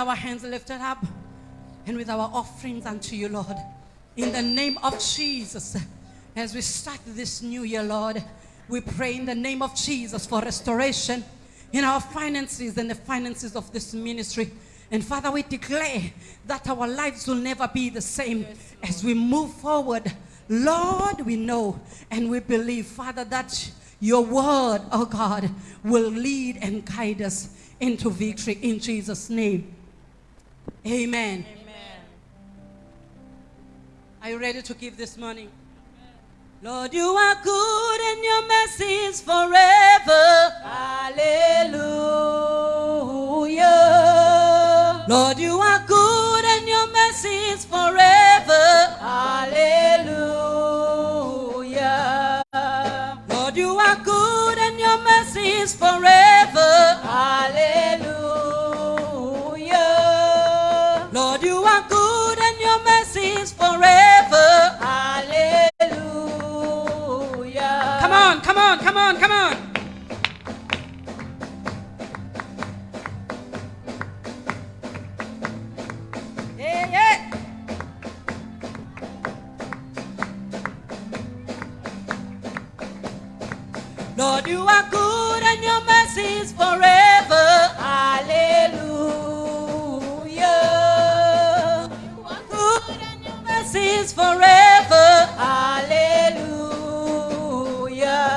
our hands lifted up and with our offerings unto you, Lord, in the name of Jesus, as we start this new year, Lord, we pray in the name of Jesus for restoration in our finances and the finances of this ministry. And Father, we declare that our lives will never be the same as we move forward. Lord, we know and we believe, Father, that your word, oh God, will lead and guide us into victory in Jesus' name. Amen. Amen. Are you ready to give this morning? Lord, you are good and your mercy is forever. Hallelujah. Lord, you are good and your mercy is forever. Hallelujah. Lord, you are good and your mercy is forever. Hallelujah. Your mercy is forever. Hallelujah. Come on, come on, come on, come on. Lord, you are good and your mercy is forever. Hallelujah. Is forever. Hallelujah.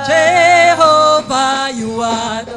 Jehovah, you are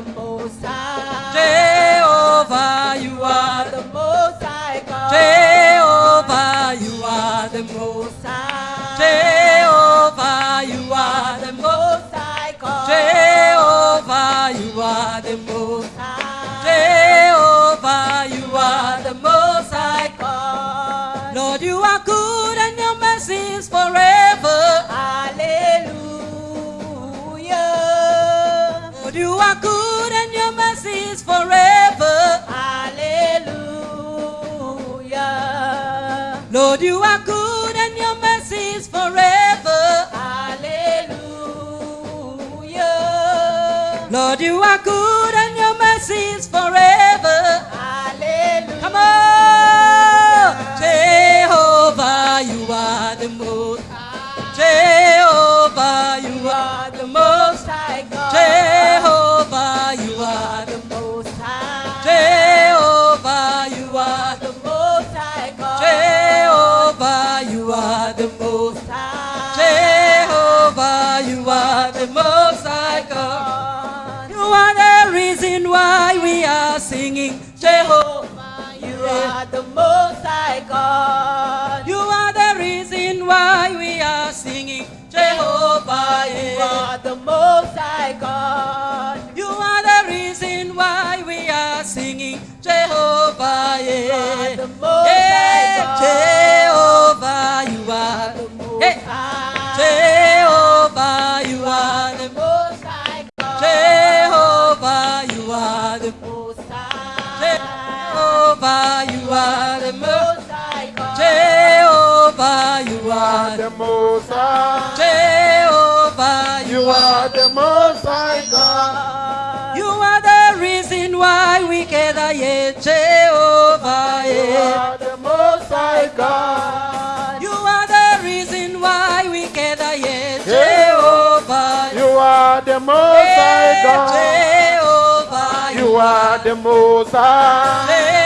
the most high God. You are the reason why we are singing Jehovah. You are the most high God. You are the reason why we are singing Jehovah. You are the most high God. Jehovah, you are The most Hey. high. Jehovah, you are the most high God. Jehovah, you are the most high. Jehovah, you are the most. high God. Jehovah, you are the the most high. Jehovah, You are the most high God. You are the reason why we gather here, Jehovah. You are the most high God. You are the reason why we gather here, Jehovah. You are the most high God. Jehovah. You are the most high.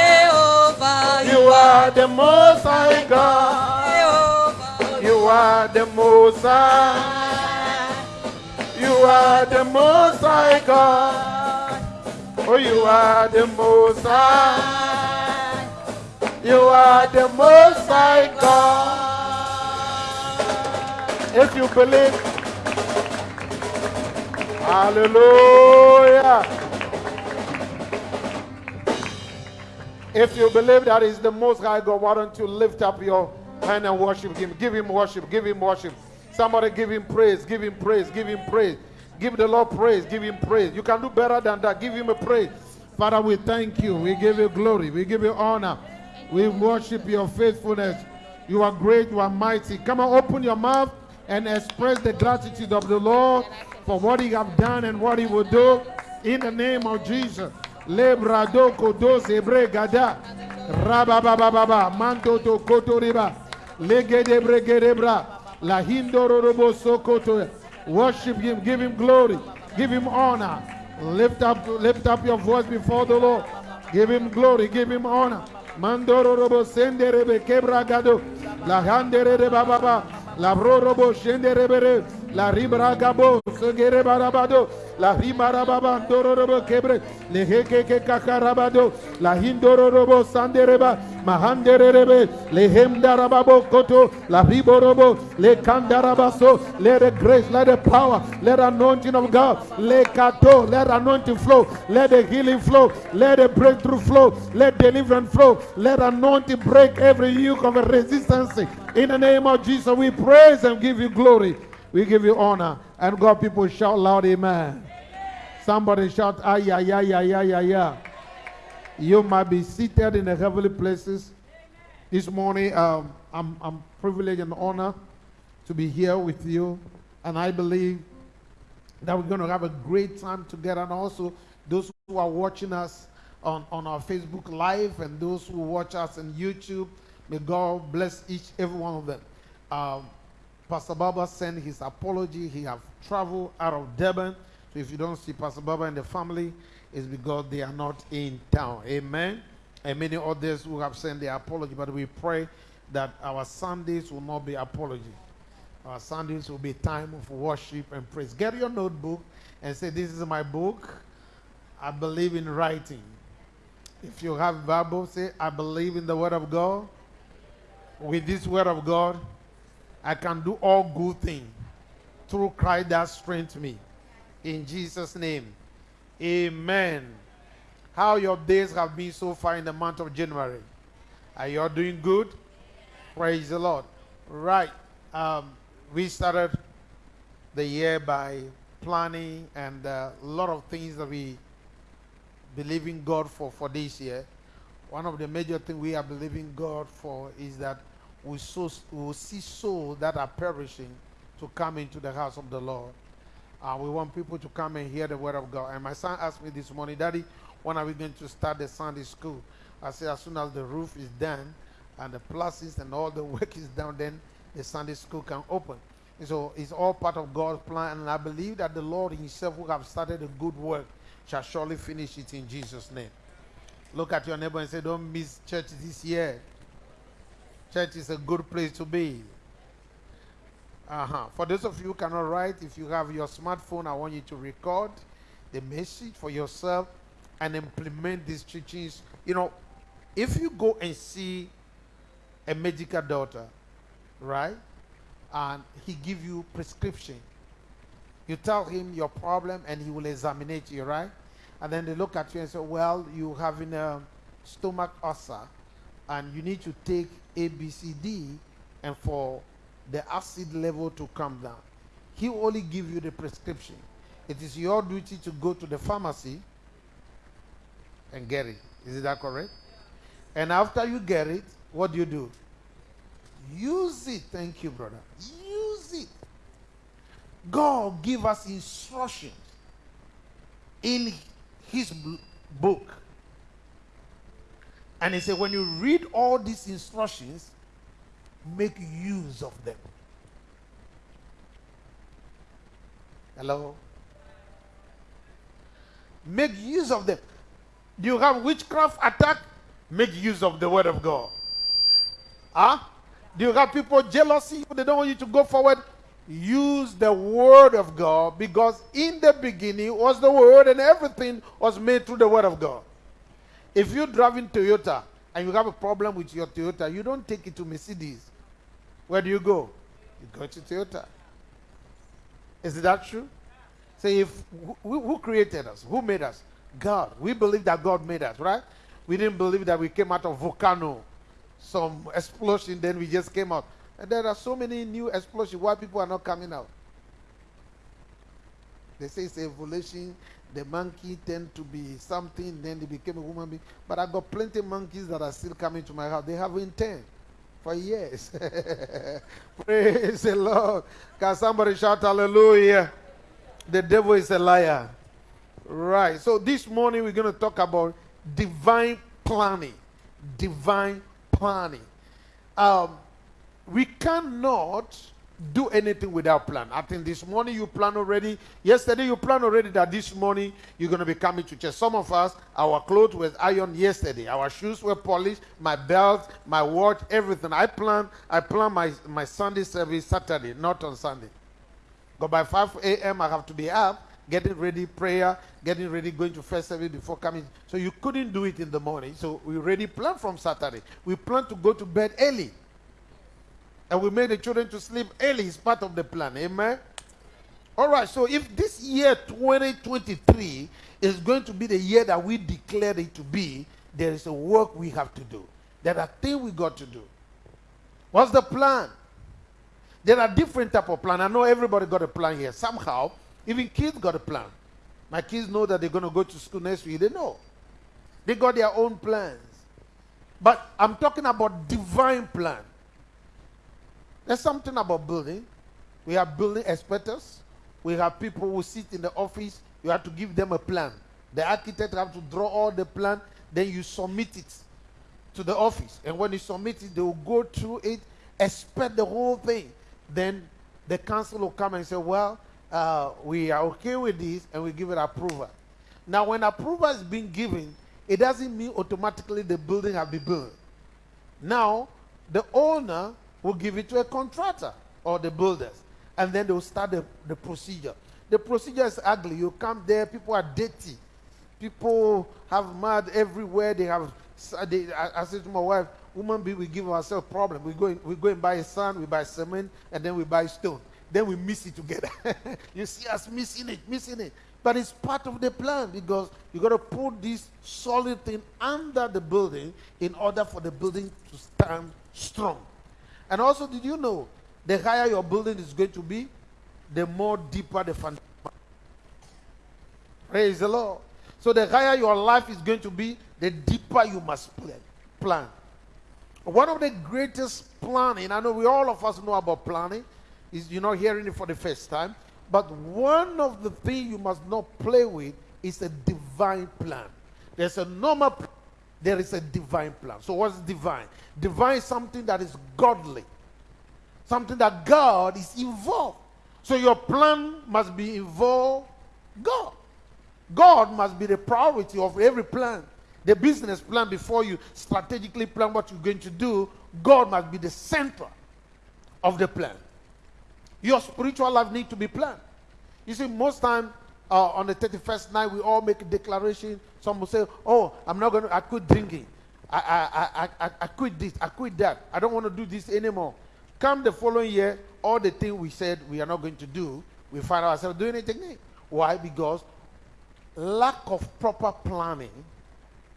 You are the most high God. You are the most high. You are the most high God. Oh, you are the most high. You are the most high God. If you believe, hallelujah. If you believe that is the most high God, why don't you lift up your hand and worship him? Give him worship, give him worship. Somebody give him praise, give him praise, give him praise. Give the Lord praise, give him praise. You can do better than that. Give him a praise. Father, we thank you. We give you glory. We give you honor. We worship your faithfulness. You are great, you are mighty. Come on, open your mouth and express the gratitude of the Lord for what he have done and what he will do in the name of Jesus. Lebrado kodos ebre gada rababababa manto to kotoriba legede bregerebra la hindororobo sokoto. Worship him give him glory give him honor. Lift up lift up your voice before the Lord. Give him glory give him honor. Mandororobo senderebe kebragado la handerere bababa la rorobo shenderebere la ribragabo segere barabado. La rimarababa ndororobo kebre le hekeke kakarabado la hindororobo sandereba. Mahanderebe le hemdarababo koto la riborobo le kandarabaso let the grace let the power let the anointing of God. Le kato let the anointing flow. Let the healing flow. Let the breakthrough flow. Let deliverance flow. Let anointing break every yoke of resistance. In the name of Jesus we praise and give you glory we give you honor and God people shout loud amen somebody shout ah yeah yeah yeah yeah yeah you might be seated in the heavenly places this morning. Um, I'm, I'm privileged and honored to be here with you, and I believe that we're going to have a great time together. And also, those who are watching us on, on our Facebook Live and those who watch us on YouTube, may God bless each every one of them. Um, Pastor Baba sent his apology. He have traveled out of Durban. So if you don't see Pastor Baba and the family, it's because they are not in town. Amen. And many others who have sent their apology, but we pray that our Sundays will not be apology. Our Sundays will be time of worship and praise. Get your notebook and say, This is my book. I believe in writing. If you have Bible, say, I believe in the word of God. With this word of God, I can do all good things through Christ that strengthens me. In Jesus' name. Amen. How your days have been so far in the month of January? Are you all doing good? Praise the Lord. Right. Um, we started the year by planning and uh, a lot of things that we believe in God for for this year. One of the major things we are believing God for is that we, so, will see souls that are perishing to come into the house of the Lord. Uh, we want people to come and hear the word of God. And my son asked me this morning, Daddy, when are we going to start the Sunday school? I said, as soon as the roof is done and the places and all the work is done, then the Sunday school can open. And so it's all part of God's plan. And I believe that the Lord Himself, who have started a good work, shall surely finish it in Jesus' name. Look at your neighbor and say, Don't miss church this year. Church is a good place to be. Uh-huh. For those of you who cannot write, if you have your smartphone, I want you to record the message for yourself and implement these teachings. You know, if you go and see a medical doctor, right, and he give you prescription, you tell him your problem and he will examine you, right? And then they look at you and say, well, you having a stomach ulcer and you need to take A, B, C, D, and for the acid level to come down. He only give you the prescription. It is your duty to go to the pharmacy and get it. Is that correct? And after you get it, what do you do? Use it. Thank you, brother. Use it. God give us instructions in his book. And he said, when you read all these instructions, make use of them. Hello? Make use of them. Do you have witchcraft attack? make use of the word of God. Huh? Do you have people jealousy? They don't want you to go forward. Use the word of God because in the beginning was the word and everything was made through the word of God. If you're driving Toyota and you have a problem with your Toyota, you don't take it to Mercedes. Where do you go? You go to Toyota. Is that true? Say, if who, who created us? Who made us? God. We believe that God made us, right? We didn't believe that we came out of volcano, some explosion, then we just came out. And there are so many new explosions. Why people are not coming out? They say it's evolution. The monkey tend to be something, then they became a woman being. But I got plenty of monkeys that are still coming to my house. They have intent for years. Praise the Lord. Can somebody shout hallelujah? The devil is a liar. Right. So this morning we're going to talk about divine planning. Divine planning. Um, we cannot do anything without plan. I think this morning you plan already. Yesterday you plan already that this morning you're going to be coming to church. Some of us, our clothes were ironed yesterday. Our shoes were polished. My belt, my watch, everything. I plan. I plan my my Sunday service Saturday, not on Sunday. But by 5 a.m. I have to be up, getting ready, prayer, getting ready, going to first service before coming. So you couldn't do it in the morning. So we already plan from Saturday. We plan to go to bed early. And we made the children to sleep early. is part of the plan. Amen. All right. So if this year 2023 is going to be the year that we declared it to be, there is a work we have to do. There are things we got to do. What's the plan? There are different type of plan. I know everybody got a plan here. Somehow, even kids got a plan. My kids know that they're going to go to school next week. They know. They got their own plans. But I'm talking about divine plan. There's something about building. We have building experts. We have people who sit in the office. You have to give them a plan. The architect have to draw all the plan. Then you submit it to the office. And when you submit it, they will go through it, expect the whole thing. Then the council will come and say, well, uh, we are okay with this, and we give it approval. Now, when approval is being given, it doesn't mean automatically the building has been built. Now, the owner will give it to a contractor or the builders, and then they will start the, the procedure. The procedure is ugly. You come there, people are dirty. People have mud everywhere. They have, they, I, I said to my wife, woman be we give ourselves problem. We go, in, we go and buy sand, we buy cement, and then we buy stone. Then we mix it together. you see us missing it, missing it. But it's part of the plan because you got to put this solid thing under the building in order for the building to stand strong. And also, did you know the higher your building is going to be, the more deeper the foundation. Praise the Lord. So the higher your life is going to be, the deeper you must plan. One of the greatest planning, I know we all of us know about planning, is you're not hearing it for the first time, but one of the things you must not play with is a divine plan. There's a normal there is a divine plan. So what's divine? Divine is something that is godly. Something that God is involved. So your plan must be involved God. God must be the priority of every plan. The business plan before you strategically plan what you're going to do, God must be the center of the plan. Your spiritual life need to be planned. You see, most time uh, on the 31st night, we all make a declaration. Some will say, oh, I'm not going to, I quit drinking. I, I, I, I, I quit this, I quit that. I don't want to do this anymore. Come the following year, all the things we said we are not going to do, we find ourselves doing it again. Why? Because lack of proper planning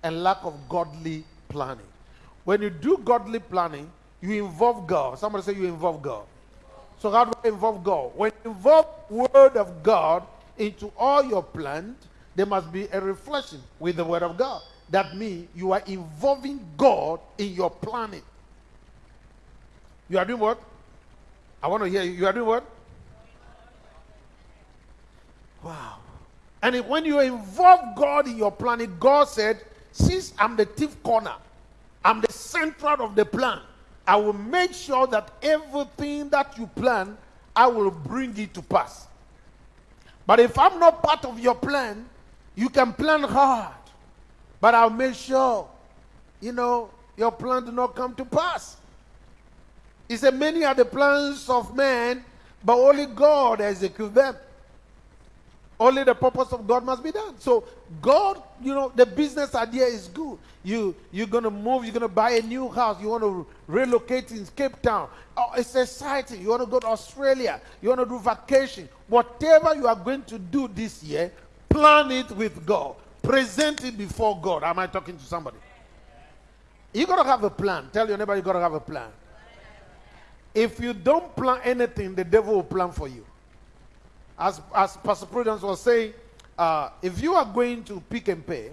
and lack of godly planning. When you do godly planning, you involve God. Somebody say you involve God. So how do I involve God? When you involve word of God into all your plans, there must be a reflection with the word of God. That means you are involving God in your planning. You are doing what? I want to hear you. You are doing what? Wow. And when you involve God in your planning, God said, since I'm the chief corner, I'm the central of the plan, I will make sure that everything that you plan, I will bring it to pass. But if I'm not part of your plan, you can plan hard, but I'll make sure you know, your plan do not come to pass. He said, Many are the plans of man, but only God executes them. Only the purpose of God must be done. So God, you know, the business idea is good. You you're gonna move, you're gonna buy a new house, you want to relocate in Cape Town. Oh, it's exciting. You want to go to Australia, you want to do vacation. Whatever you are going to do this year, plan it with God. Present it before God. Am I talking to somebody? You gotta have a plan. Tell your neighbor you gotta have a plan. If you don't plan anything, the devil will plan for you. As, as Pastor Prudence was saying, uh, if you are going to Pick n Pay,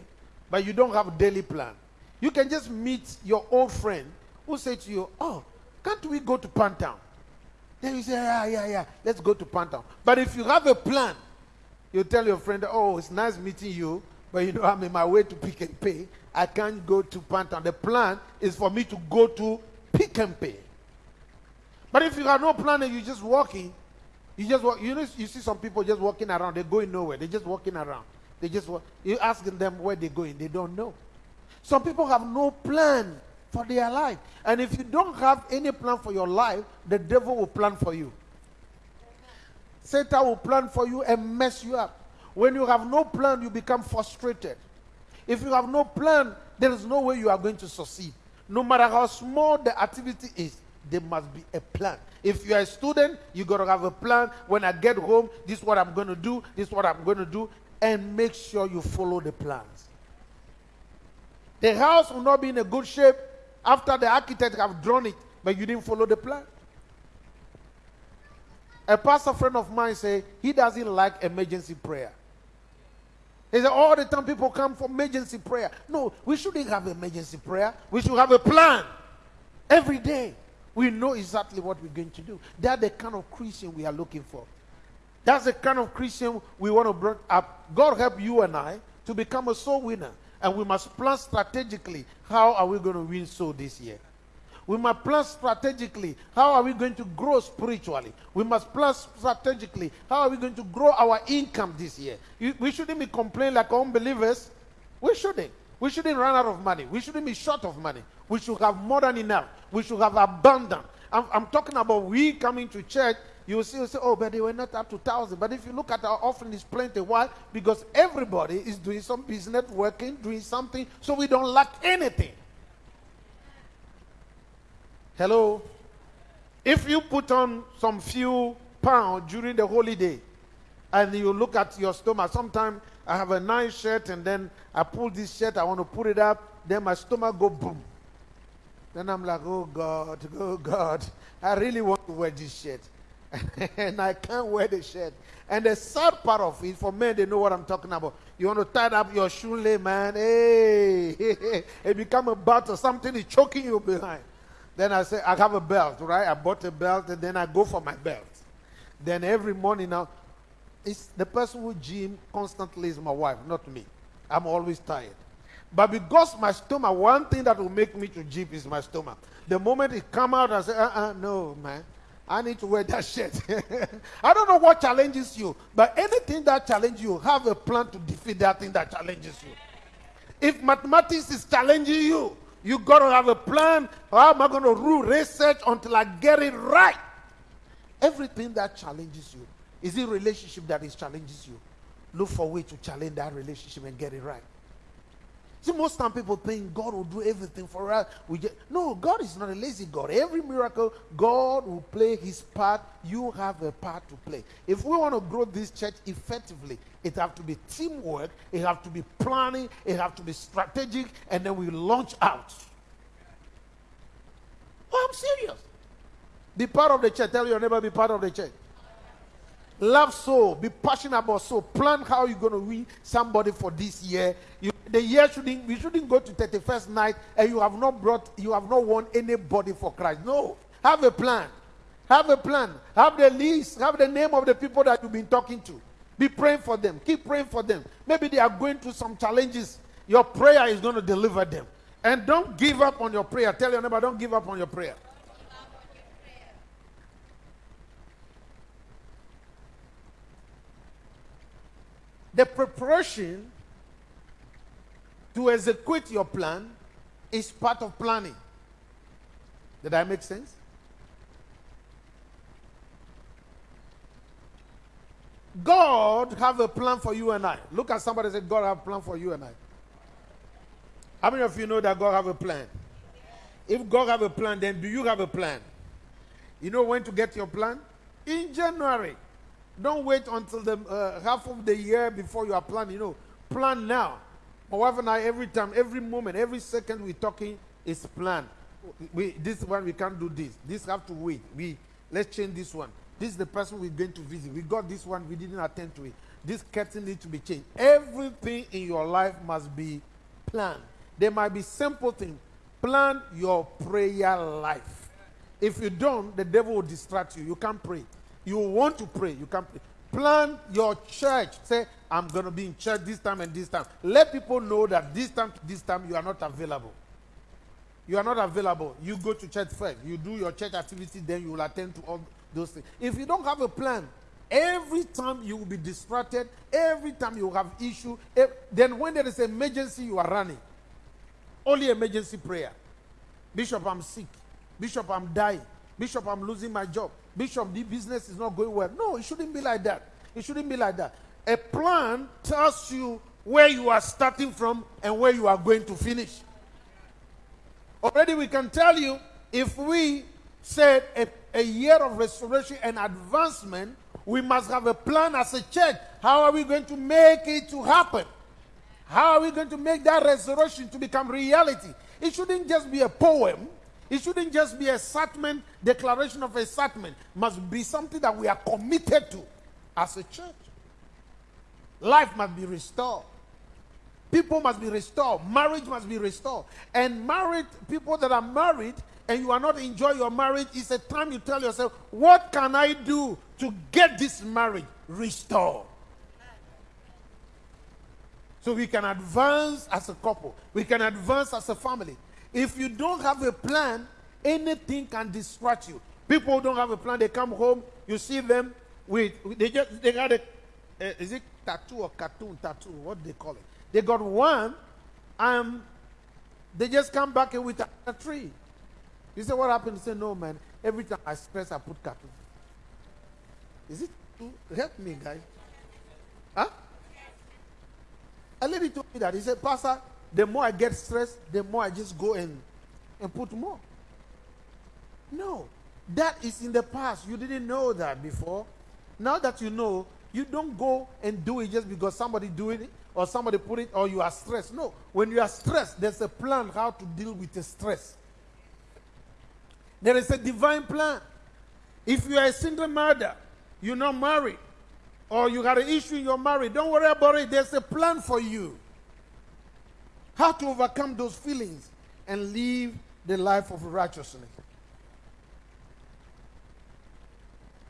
but you don't have a daily plan, you can just meet your old friend who say to you, Oh, can't we go to Pantown? Then you say, Yeah, yeah, yeah, let's go to Pantown. But if you have a plan, you tell your friend, Oh, it's nice meeting you, but you know, I'm in my way to Pick n Pay. I can't go to Pantown. The plan is for me to go to Pick n Pay. But if you have no plan and you're just walking, you just walk, you know, you see some people just walking around, they're going nowhere. They're just walking around. They just walk, you asking them where they're going, they don't know. Some people have no plan for their life. And if you don't have any plan for your life, the devil will plan for you. Satan will plan for you and mess you up. When you have no plan, you become frustrated. If you have no plan, there is no way you are going to succeed. No matter how small the activity is, there must be a plan. If you are a student, you got to have a plan. When I get home, this is what I'm going to do, this is what I'm going to do, and make sure you follow the plans. The house will not be in a good shape after the architect have drawn it, but you didn't follow the plan. A pastor friend of mine say he doesn't like emergency prayer. He said all the time people come for emergency prayer. No, we shouldn't have emergency prayer. We should have a plan every day. We know exactly what we're going to do. That's the kind of Christian we are looking for. That's the kind of Christian we want to bring up. God help you and I to become a soul winner. And we must plan strategically how are we going to win soul this year. We must plan strategically how are we going to grow spiritually. We must plan strategically how are we going to grow our income this year. We shouldn't be complaining like unbelievers. We shouldn't. We shouldn't run out of money. We shouldn't be short of money. We should have more than enough. We should have abundance. I'm, I'm talking about we coming to church. You see, you say, oh, but they were not up to thousand. But if you look at our offering, it's plenty. Why? Because everybody is doing some business, working, doing something, so we don't lack anything. Hello? If you put on some few pounds during the holiday, and you look at your stomach, sometimes I have a nice shirt, and then I pull this shirt, I want to put it up, then my stomach go boom. Then I'm like, oh God, oh God, I really want to wear this shirt. and I can't wear the shirt. And the sad part of it, for men, they know what I'm talking about. You want to tie up your shoelace, man. Hey, it become a belt or Something is choking you behind. Then I say, I have a belt, right? I bought a belt, and then I go for my belt. Then every morning now, it's the person who gym constantly is my wife, not me. I'm always tired. But because my stomach, one thing that will make me to jeep is my stomach. The moment it come out, I say, uh-uh, no, man. I need to wear that shirt. I don't know what challenges you, but anything that challenges you, have a plan to defeat that thing that challenges you. If mathematics is challenging you, you got to have a plan. How am I going to rule research until I get it right? Everything that challenges you, is it relationship that is challenges you? Look for a way to challenge that relationship and get it right. See, most time people think God will do everything for us. We just, no, God is not a lazy God. Every miracle, God will play his part. You have a part to play. If we want to grow this church effectively, it have to be teamwork, it have to be planning, it have to be strategic, and then we launch out. Oh, I'm serious. Be part of the church. Tell your neighbor, be part of the church. Love so, Be passionate about so. Plan how you're going to win somebody for this year. You, the year shouldn't, we shouldn't go to 31st night and you have not brought, you have not won anybody for Christ. No. Have a plan. Have a plan. Have the list. Have the name of the people that you've been talking to. Be praying for them. Keep praying for them. Maybe they are going through some challenges. Your prayer is going to deliver them. And don't give up on your prayer. Tell your neighbor, don't give up on your prayer. The preparation to execute your plan is part of planning. Did I make sense? God have a plan for you and I. Look at somebody say, God have a plan for you and I. How many of you know that God have a plan? If God have a plan, then do you have a plan? You know when to get your plan? In January. Don't wait until the uh, half of the year before you are planning. You know, plan now. My wife and I, every time, every moment, every second we're talking is plan. We, this one we can't do this. This have to wait. We let's change this one. This is the person we're going to visit. We got this one, we didn't attend to it. This curtain needs to be changed. Everything in your life must be planned. There might be simple things. Plan your prayer life. If you don't, the devil will distract you. You can't pray. You want to pray, you can't pray. Plan your church. Say, I'm going to be in church this time and this time. Let people know that this time to this time you are not available. You are not available. You go to church first. You do your church activity, then you will attend to all those things. If you don't have a plan, every time you will be distracted, every time you have issue, eh, then when there is emergency, you are running. Only emergency prayer. Bishop, I'm sick. Bishop, I'm dying. Bishop, I'm losing my job. Bishop, the business is not going well. No, it shouldn't be like that. It shouldn't be like that. A plan tells you where you are starting from and where you are going to finish. Already we can tell you if we said a, a year of restoration and advancement, we must have a plan as a church. How are we going to make it to happen? How are we going to make that restoration to become reality? It shouldn't just be a poem. It shouldn't just be a statement, declaration of a statement. Must be something that we are committed to as a church. Life must be restored. People must be restored. Marriage must be restored. And married people that are married and you are not enjoying your marriage, it's a time you tell yourself, what can I do to get this marriage restored? So we can advance as a couple. We can advance as a family. If you don't have a plan, anything can distract you. People don't have a plan. They come home, you see them with, they just, they got a, is it tattoo or cartoon tattoo? What do they call it? They got one, and they just come back with a, a tree. You say, what happened? He say, no, man. Every time I stress, I put cartoon. Is it true? Help me, guys. Huh? A lady told me that. He said, Pastor, the more I get stressed, the more I just go and, and put more. No. That is in the past. You didn't know that before. Now that you know, you don't go and do it just because somebody doing it or somebody put it or you are stressed. No. When you are stressed, there's a plan how to deal with the stress. There is a divine plan. If you are a single mother, you're not married, or you got an issue in your marriage, don't worry about it. There's a plan for you. How to overcome those feelings and live the life of righteousness.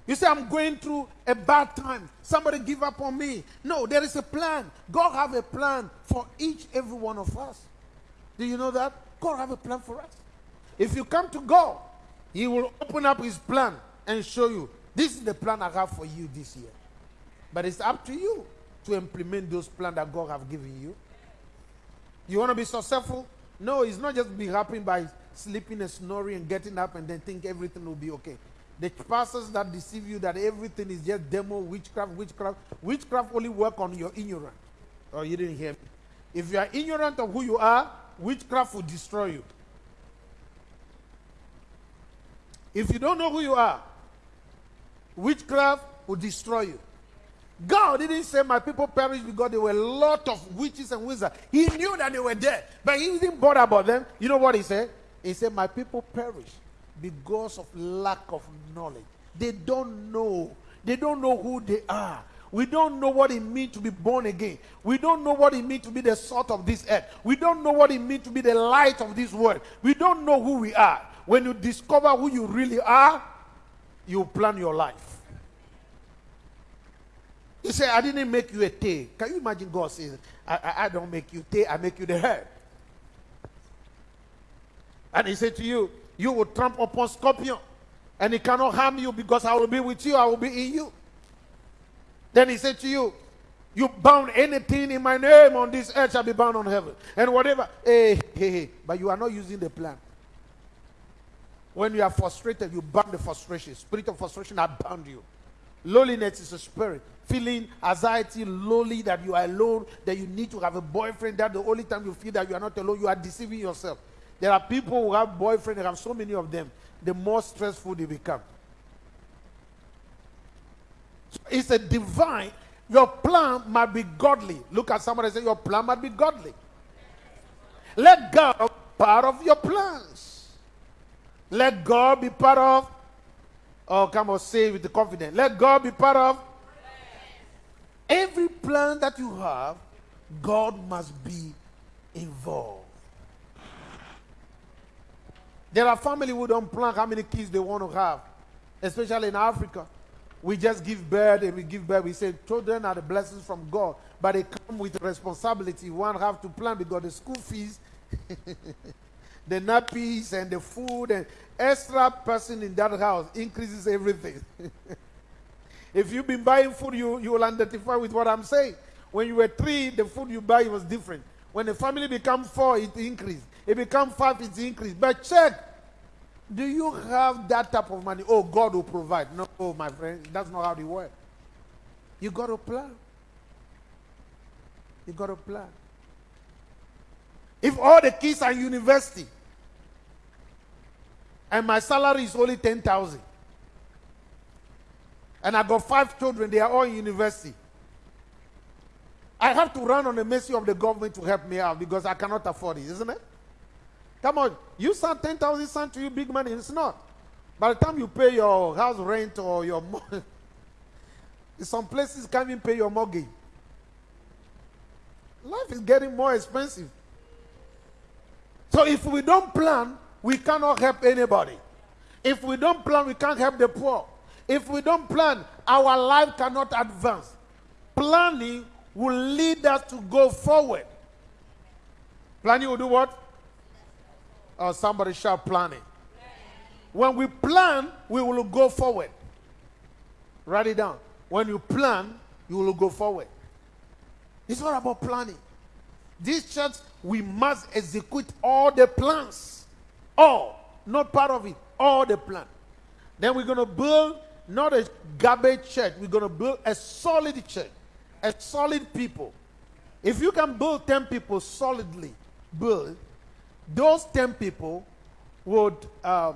You say, I'm going through a bad time. Somebody give up on me. No, there is a plan. God have a plan for each, every one of us. Do you know that? God have a plan for us. If you come to God, He will open up His plan and show you, this is the plan I have for you this year. But it's up to you to implement those plans that God have given you. You want to be successful? No, it's not just be happy by sleeping and snoring and getting up and then think everything will be okay. The pastors that deceive you that everything is just demo, witchcraft, witchcraft, witchcraft only work on your ignorance. Oh, you didn't hear me. If you are ignorant of who you are, witchcraft will destroy you. If you don't know who you are, witchcraft will destroy you. God didn't say my people perished because there were a lot of witches and wizards. He knew that they were there, but he didn't bother about them. You know what he said? He said, My people perish because of lack of knowledge. They don't know. They don't know who they are. We don't know what it means to be born again. We don't know what it means to be the salt of this earth. We don't know what it means to be the light of this world. We don't know who we are. When you discover who you really are, you plan your life. He said, I didn't make you a tail. Can you imagine God says, I, I, I don't make you tail, I make you the head. And he said to you, You will trample upon scorpion, and it cannot harm you because I will be with you, I will be in you. Then he said to you, You bound anything in my name on this earth shall be bound on heaven. And whatever. Hey, hey, hey. But you are not using the plan. When you are frustrated, you bound the frustration. Spirit of frustration, I bound you. Loneliness is a spirit. Feeling anxiety, lonely, that you are alone, that you need to have a boyfriend. That the only time you feel that you are not alone, you are deceiving yourself. There are people who have boyfriends, they have so many of them. The more stressful they become. So it's a divine. Your plan might be godly. Look at somebody and say, Your plan might be godly. Let God be part of your plans. Let God be part of. Oh, come on, say with the confidence. Let God be part of. Every plan that you have, God must be involved. There are families who don't plan how many kids they want to have, especially in Africa. We just give birth and we give birth. We say children are the blessings from God, but they come with responsibility. One have to plan because the school fees, the nappies, and the food and extra person in that house increases everything. if you've been buying food, you, you will identify with what I'm saying. When you were three, the food you buy was different. When the family become four, it increased. It become five, it increased. But check do you have that type of money? Oh, God will provide. No, oh, my friend, that's not how it works. You got to plan. You got to plan. If all the kids are university and my salary is only 10,000 and I got five children, they are all in university. I have to run on the mercy of the government to help me out because I cannot afford it, isn't it? Come on, you sound 10,000 sound to you big money. It's not. By the time you pay your house rent or your some places can't even pay your mortgage. Life is getting more expensive. So if we don't plan, we cannot help anybody. If we don't plan, we can't help the poor. If we don't plan, our life cannot advance. Planning will lead us to go forward. Planning will do what? Or somebody shout planning. When we plan, we will go forward. Write it down. When you plan, you will go forward. It's not about planning. This church, we must execute all the plans. All. Not part of it. All the plan. Then we're going to build not a garbage church. We're going to build a solid church. A solid people. If you can build 10 people solidly, build, those 10 people would, um,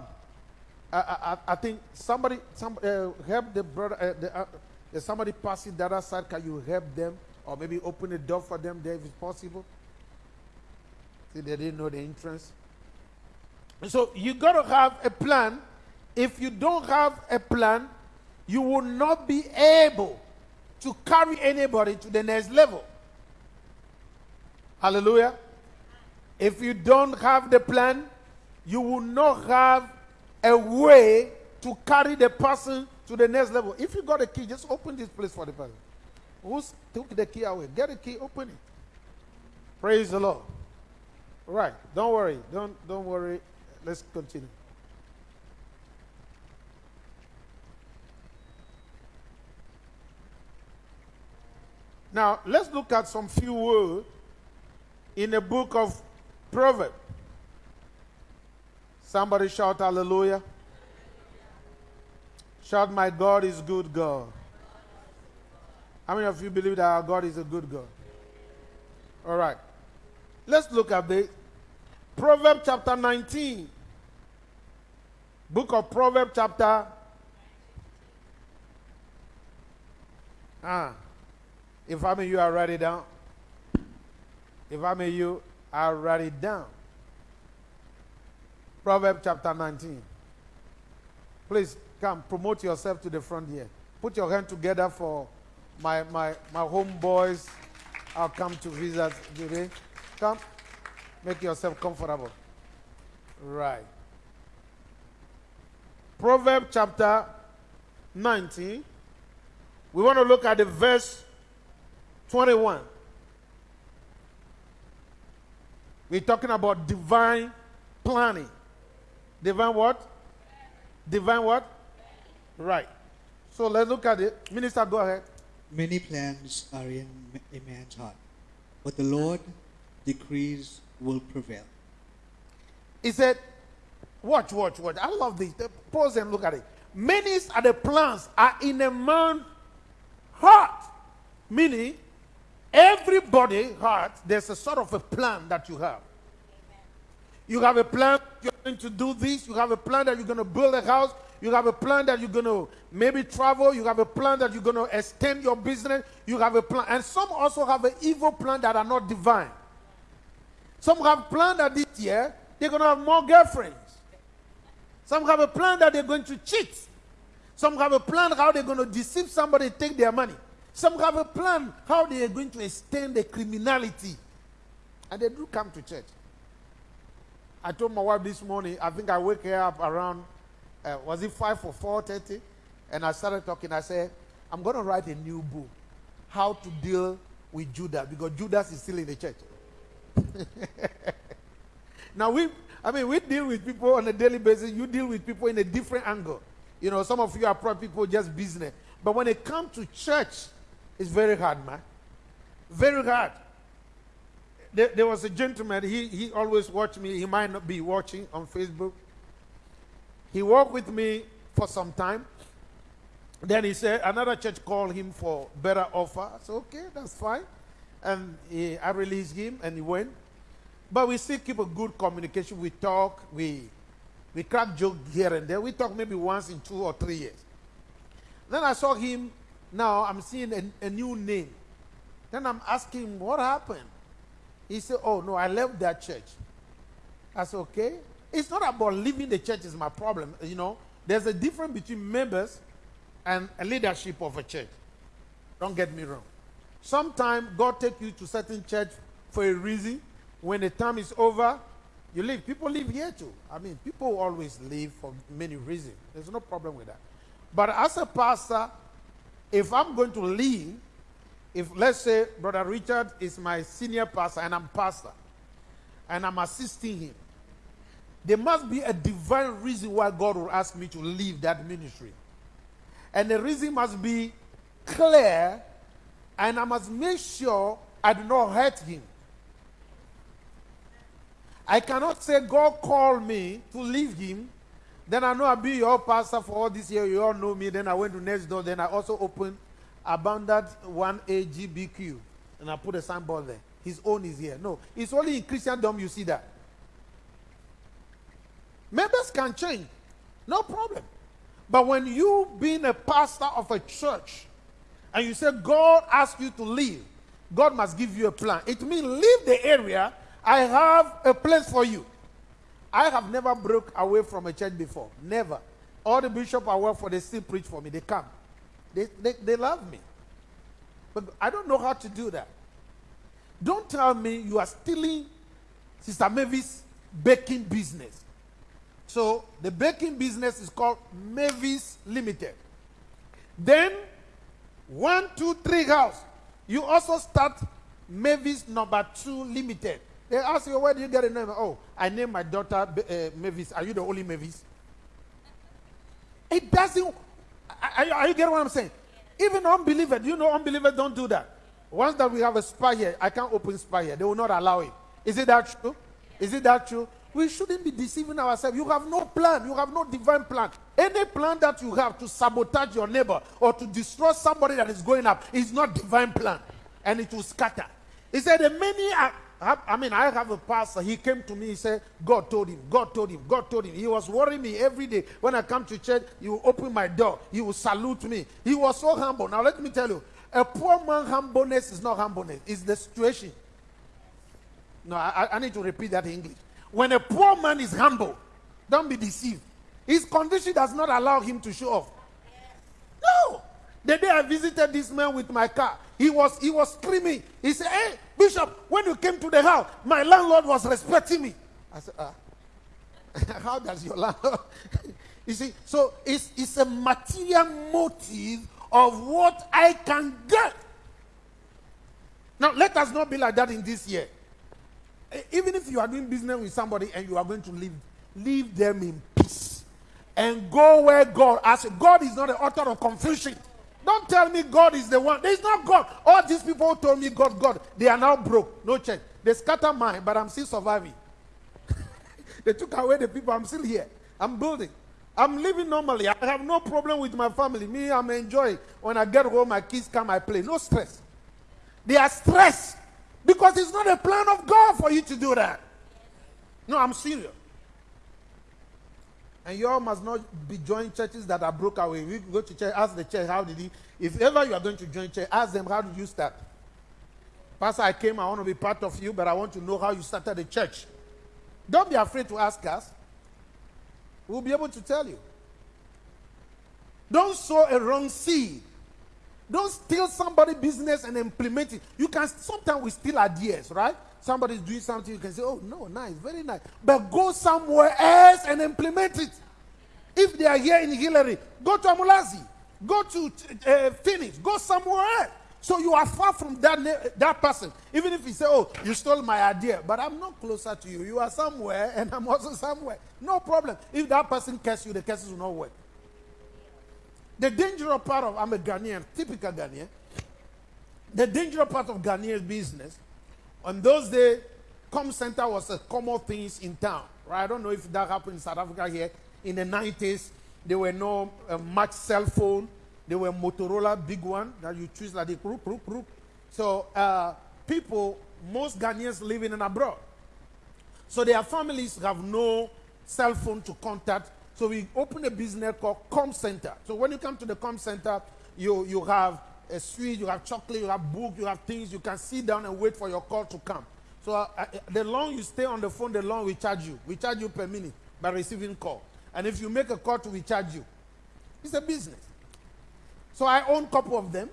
I, I, I, think somebody, some, uh, help the brother, uh, the, uh, somebody passing the other side, can you help them? Or maybe open the door for them there if it's possible? See, they didn't know the entrance. So you got to have a plan. If you don't have a plan, you will not be able to carry anybody to the next level. Hallelujah. If you don't have the plan, you will not have a way to carry the person to the next level. If you got a key, just open this place for the person. Who's took the key away? Get a key, open it. Praise the Lord. Right. Don't worry. Don't don't worry. Let's continue. Now, let's look at some few words in the book of proverb. Somebody shout hallelujah. Shout, my God is good God. How many of you believe that our God is a good God? All right. Let's look at the Proverb chapter 19. Book of Proverbs, chapter. Ah. If I may you are write it down. If I may you I'll write it down. Proverbs chapter 19. Please come, promote yourself to the front here. Put your hand together for my, my, my homeboys. I'll come to visit today. Come, make yourself comfortable. Right. Proverbs chapter 19. We want to look at the verse 21. We're talking about divine planning. Divine what? Divine what? Right. So let's look at it. Minister, go ahead. Many plans are in a man's heart, but the Lord decrees will prevail. He said, Watch, watch, watch. I love this. Pause and look at it. Many are the plans are in a man's heart. Meaning, everybody heart, there's a sort of a plan that you have. You have a plan you're going to do this. You have a plan that you're going to build a house. You have a plan that you're going to maybe travel. You have a plan that you're going to extend your business. You have a plan. And some also have an evil plan that are not divine. Some have planned that this year they're going to have more girlfriends. Some have a plan that they're going to cheat. Some have a plan how they're going to deceive somebody, take their money. Some have a plan how they are going to extend the criminality. And they do come to church. I told my wife this morning, I think I wake her up around, uh, was it 5 or 4.30? And I started talking. I said, I'm going to write a new book, How to Deal with Judas, because Judas is still in the church. now, we, I mean, we deal with people on a daily basis. You deal with people in a different angle. You know, some of you are probably people just business. But when it comes to church, it's very hard, man. Very hard there, there, was a gentleman, he, he always watched me. He might not be watching on Facebook. He worked with me for some time. Then he said, another church called him for better offer. I said, okay, that's fine. And he, I released him and he went. But we still keep a good communication. We talk, we, we crack joke here and there. We talk maybe once in two or three years. Then I saw him, now I'm seeing a, a new name. Then I'm asking, what happened? He said, Oh, no, I left that church. I said, Okay. It's not about leaving the church is my problem. You know, there's a difference between members and a leadership of a church. Don't get me wrong. Sometimes God take you to certain church for a reason. When the time is over, you leave. People live here too. I mean, people always leave for many reasons. There's no problem with that. But as a pastor, if I'm going to leave, if let's say Brother Richard is my senior pastor and I'm pastor and I'm assisting him, there must be a divine reason why God will ask me to leave that ministry. And the reason must be clear, and I must make sure I do not hurt him. I cannot say, God called me to leave him. Then I know I'll be your pastor for all this year. You all know me. Then I went to next door. Then I also opened abandoned one AGBQ. And I put a signboard there. His own is here. No, it's only in Christendom you see that. Members can change. No problem. But when you being a pastor of a church and you say God asked you to leave, God must give you a plan. It means leave the area. I have a place for you. I have never broke away from a church before. Never. All the bishops I work for, they still preach for me. They come. They, they, they love me. But I don't know how to do that. Don't tell me you are stealing Sister Mavis' baking business. So the baking business is called Mavis Limited. Then, one, two, three house. You also start Mavis number two limited. They ask you, where do you get a name? Oh, I named my daughter uh, Mavis. Are you the only Mavis? It doesn't are, are you getting what I'm saying? Even unbelievers, you know, unbelievers don't do that. Once that we have a spy here, I can't open spy here. They will not allow it. Is it that true? Is it that true? We shouldn't be deceiving ourselves. You have no plan. You have no divine plan. Any plan that you have to sabotage your neighbor or to destroy somebody that is going up is not divine plan. And it will scatter. He said, the many are I mean, I have a pastor. He came to me. He said, God told him. God told him. God told him. He was worrying me every day. When I come to church, he will open my door. He will salute me. He was so humble. Now, let me tell you a poor man humbleness is not humbleness, it's the situation. No, I, I need to repeat that in English. When a poor man is humble, don't be deceived. His condition does not allow him to show off. No. The day I visited this man with my car, he was he was screaming. He said, Hey, Bishop, when you came to the house, my landlord was respecting me. I said, ah, how does your landlord? you see, so it's, it's a material motive of what I can get. Now, let us not be like that in this year. Even if you are doing business with somebody and you are going to leave, leave them in peace and go where God asks. God is not the author of confusion. Don't tell me God is the one. There's not God. All these people who told me God, God, they are now broke. No church. They scatter mine, but I'm still surviving. they took away the people. I'm still here. I'm building. I'm living normally. I have no problem with my family. Me, I'm enjoying. When I get home, my kids come, I play. No stress. They are stressed because it's not a plan of God for you to do that. No, I'm serious. And you all must not be joining churches that are broke away. We go to church, ask the church, how did he? If ever you are going to join church, ask them, how did you start? Pastor, I came, I want to be part of you, but I want to know how you started the church. Don't be afraid to ask us. We'll be able to tell you. Don't sow a wrong seed. Don't steal somebody's business and implement it. You can sometimes we steal ideas, right? Somebody's doing something, you can say, Oh, no, nice, very nice. But go somewhere else and implement it. If they are here in Hillary, go to Umlazi, go to uh, Phoenix, go somewhere else. So you are far from that, that person. Even if you say, Oh, you stole my idea, but I'm not closer to you. You are somewhere, and I'm also somewhere. No problem. If that person curses you, the curses will not work. The dangerous part of, I'm a Ghanaian, typical Ghanaian. The dangerous part of Ghanaian business, on those days, com center was a common thing in town. Right? I don't know if that happened in South Africa here. In the 90s, there were no uh, much cell phone. There were Motorola big one that you choose like the group, group, group. So uh, people, most Ghanaians living in abroad. So their families have no cell phone to contact so we open a business called Com Center. So when you come to the Com Center, you, you have a sweet, you have chocolate, you have book, you have things. You can sit down and wait for your call to come. So uh, uh, the long you stay on the phone, the long we charge you. We charge you per minute by receiving call. And if you make a call to we charge you. It's a business. So I own a couple of them.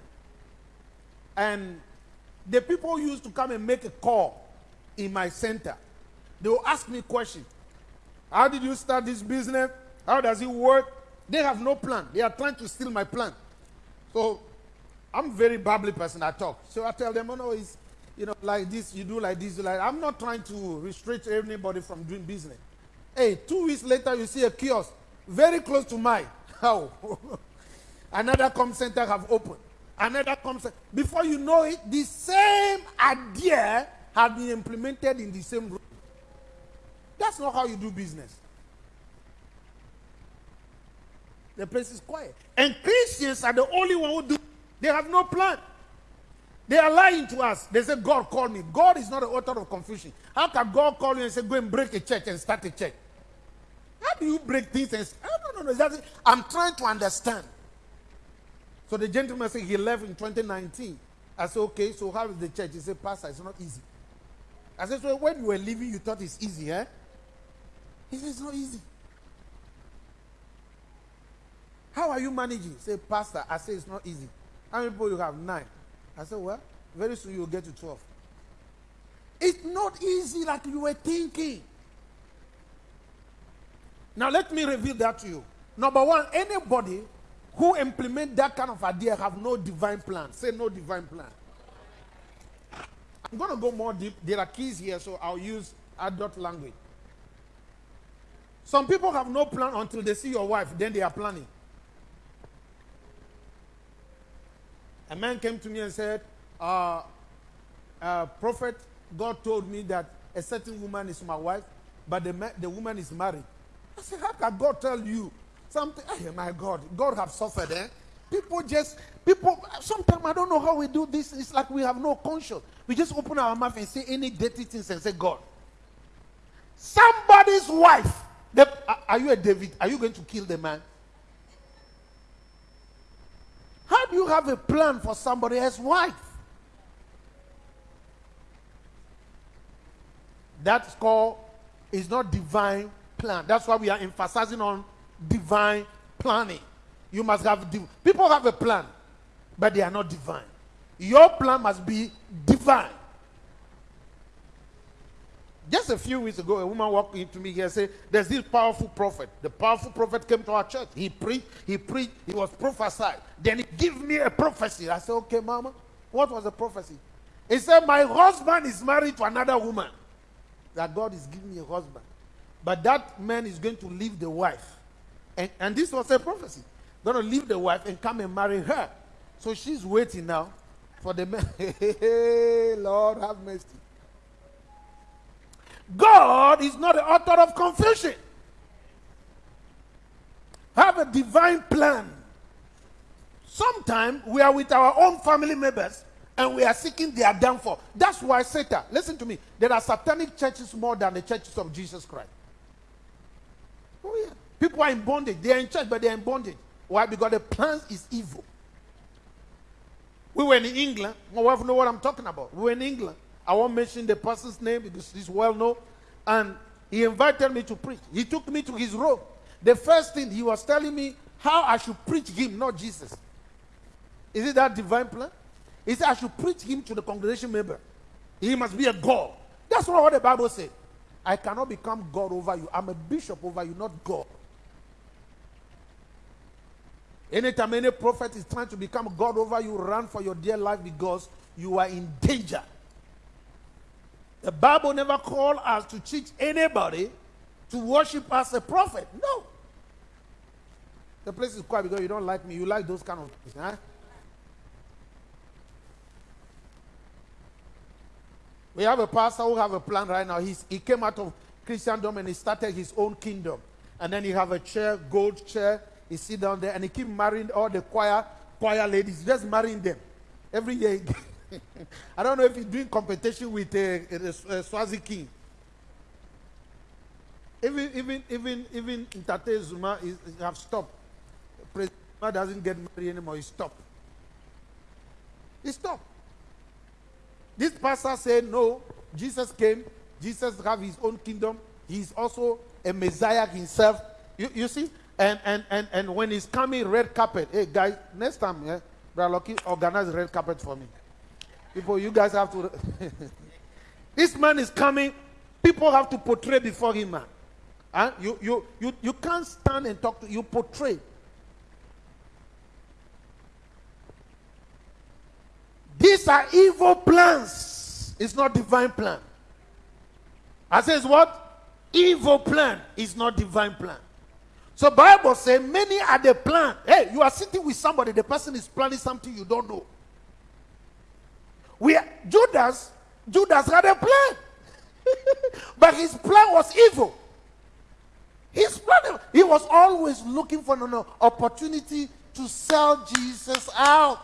And the people used to come and make a call in my center. They will ask me questions. How did you start this business? How does it work? They have no plan. They are trying to steal my plan. So I'm a very bubbly person. I talk. So I tell them, oh no, it's you know like this. You do like this. like I'm not trying to restrict anybody from doing business. Hey, two weeks later, you see a kiosk very close to mine. How? Another com center have opened. Another com center. Before you know it, the same idea have been implemented in the same room. That's not how you do business. The place is quiet. And Christians are the only one who do. They have no plan. They are lying to us. They say, God called me. God is not the author of confusion. How can God call you and say, go and break a church and start a church? How do you break things? And. I'm trying to understand. So the gentleman said he left in 2019. I said, okay, so how is the church? He said, Pastor, it's not easy. I said, so when you were leaving, you thought it's easy, eh? He said, it's not easy. How are you managing? Say, Pastor, I say it's not easy. How many people you have? Nine. I said, Well, very soon you'll get to 12. It's not easy like you were thinking. Now, let me reveal that to you. Number one, anybody who implement that kind of idea have no divine plan. Say no divine plan. I'm going to go more deep. There are keys here, so I'll use adult language. Some people have no plan until they see your wife, then they are planning. A man came to me and said, uh, uh, Prophet, God told me that a certain woman is my wife, but the, the woman is married. I said, How can God tell you something? Oh, my God, God have suffered, eh? People just, people, sometimes I don't know how we do this. It's like we have no conscience. We just open our mouth and say any dirty things and say, God. Somebody's wife. Are you a David? Are you going to kill the man? How do you have a plan for somebody else's wife? That's called is not divine plan. That's why we are emphasizing on divine planning. You must have people have a plan, but they are not divine. Your plan must be divine. Just a few weeks ago, a woman walked into me here and said, There's this powerful prophet. The powerful prophet came to our church. He preached, he preached, he was prophesied. Then he gave me a prophecy. I said, Okay, mama, what was the prophecy? He said, My husband is married to another woman. That God is giving me a husband. But that man is going to leave the wife. And, and this was a prophecy. Going to leave the wife and come and marry her. So she's waiting now for the man. Lord have mercy. God is not the author of confusion. Have a divine plan. Sometimes we are with our own family members and we are seeking their downfall. That's why Satan, listen to me, there are satanic churches more than the churches of Jesus Christ. Oh, yeah. People are in bondage. They are in church, but they are in bondage. Why? Because the plan is evil. We were in England. My wife know what I'm talking about. We were in England. I won't mention the person's name because he's well known. And he invited me to preach. He took me to his room. The first thing he was telling me how I should preach him, not Jesus. Is it that divine plan? He said I should preach him to the congregation member. He must be a God. That's not what the Bible said. I cannot become God over you. I'm a bishop over you, not God. Anytime any prophet is trying to become God over you, run for your dear life because you are in danger. The Bible never called us to teach anybody to worship as a prophet. No. The place is quiet because you don't like me. You like those kind of things. Huh? We have a pastor who have a plan right now. He's, he came out of Christendom and he started his own kingdom. And then he have a chair, gold chair. He sit down there and he keep marrying all the choir choir ladies, just marrying them every year. I don't know if he's doing competition with uh, uh, uh, Swazi King. Even even even even Tate Zuma is, is have stopped. President Zuma doesn't get married anymore. He stopped. He stopped. This pastor said, No, Jesus came. Jesus have his own kingdom. He's also a Messiah himself. You, you see? And, and, and, and when he's coming, red carpet. Hey, guys, next time, yeah, Brother Lucky, organize red carpet for me. People, you guys have to. this man is coming. People have to portray before him, man. Huh? You, you, you, you can't stand and talk to you portray. These are evil plans. It's not divine plan. I says what? Evil plan is not divine plan. So Bible says many are the plan. Hey, you are sitting with somebody, the person is planning something you don't know. We are, Judas, Judas had a plan. but his plan was evil. His plan, he was always looking for an opportunity to sell Jesus out.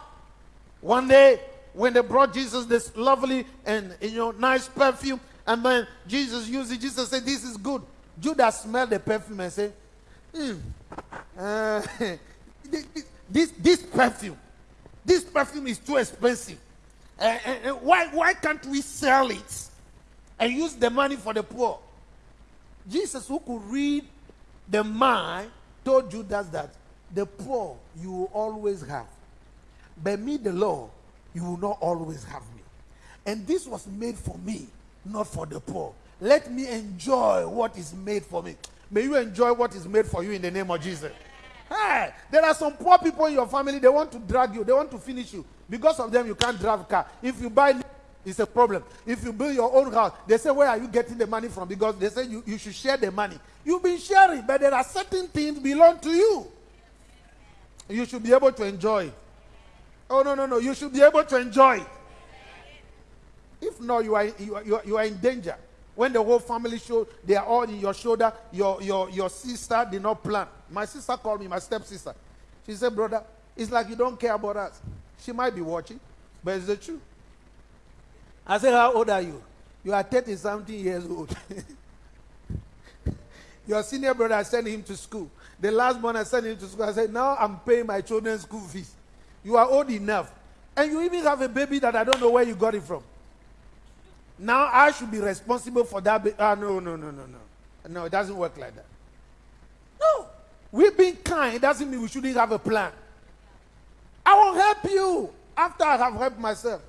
One day, when they brought Jesus this lovely and you know nice perfume, and then Jesus used it, Jesus said, This is good. Judas smelled the perfume and said, hmm, uh, this, this perfume, this perfume is too expensive. Uh, why, why can't we sell it and use the money for the poor? Jesus, who could read the mind, told Judas that the poor you will always have. But me, the Lord, you will not always have me. And this was made for me, not for the poor. Let me enjoy what is made for me. May you enjoy what is made for you in the name of Jesus. Hey, there are some poor people in your family, they want to drag you, they want to finish you. Because of them, you can't drive a car. If you buy, it's a problem. If you build your own house, they say, Where are you getting the money from? Because they say you, you should share the money. You've been sharing, but there are certain things belong to you. You should be able to enjoy. Oh, no, no, no. You should be able to enjoy. If not, you are, you are, you are, you are in danger. When the whole family show, they are all in your shoulder. Your, your, your sister did not plan. My sister called me, my stepsister. She said, Brother, it's like you don't care about us. She might be watching, but it's the truth. I said, How old are you? You are 30 something years old. Your senior brother, I sent him to school. The last one I sent him to school, I said, Now I'm paying my children's school fees. You are old enough. And you even have a baby that I don't know where you got it from. Now I should be responsible for that. Ba- ah, no, no, no, no, no. No, it doesn't work like that. No. We've been kind It doesn't mean we shouldn't have a plan. Will help you after I have helped myself.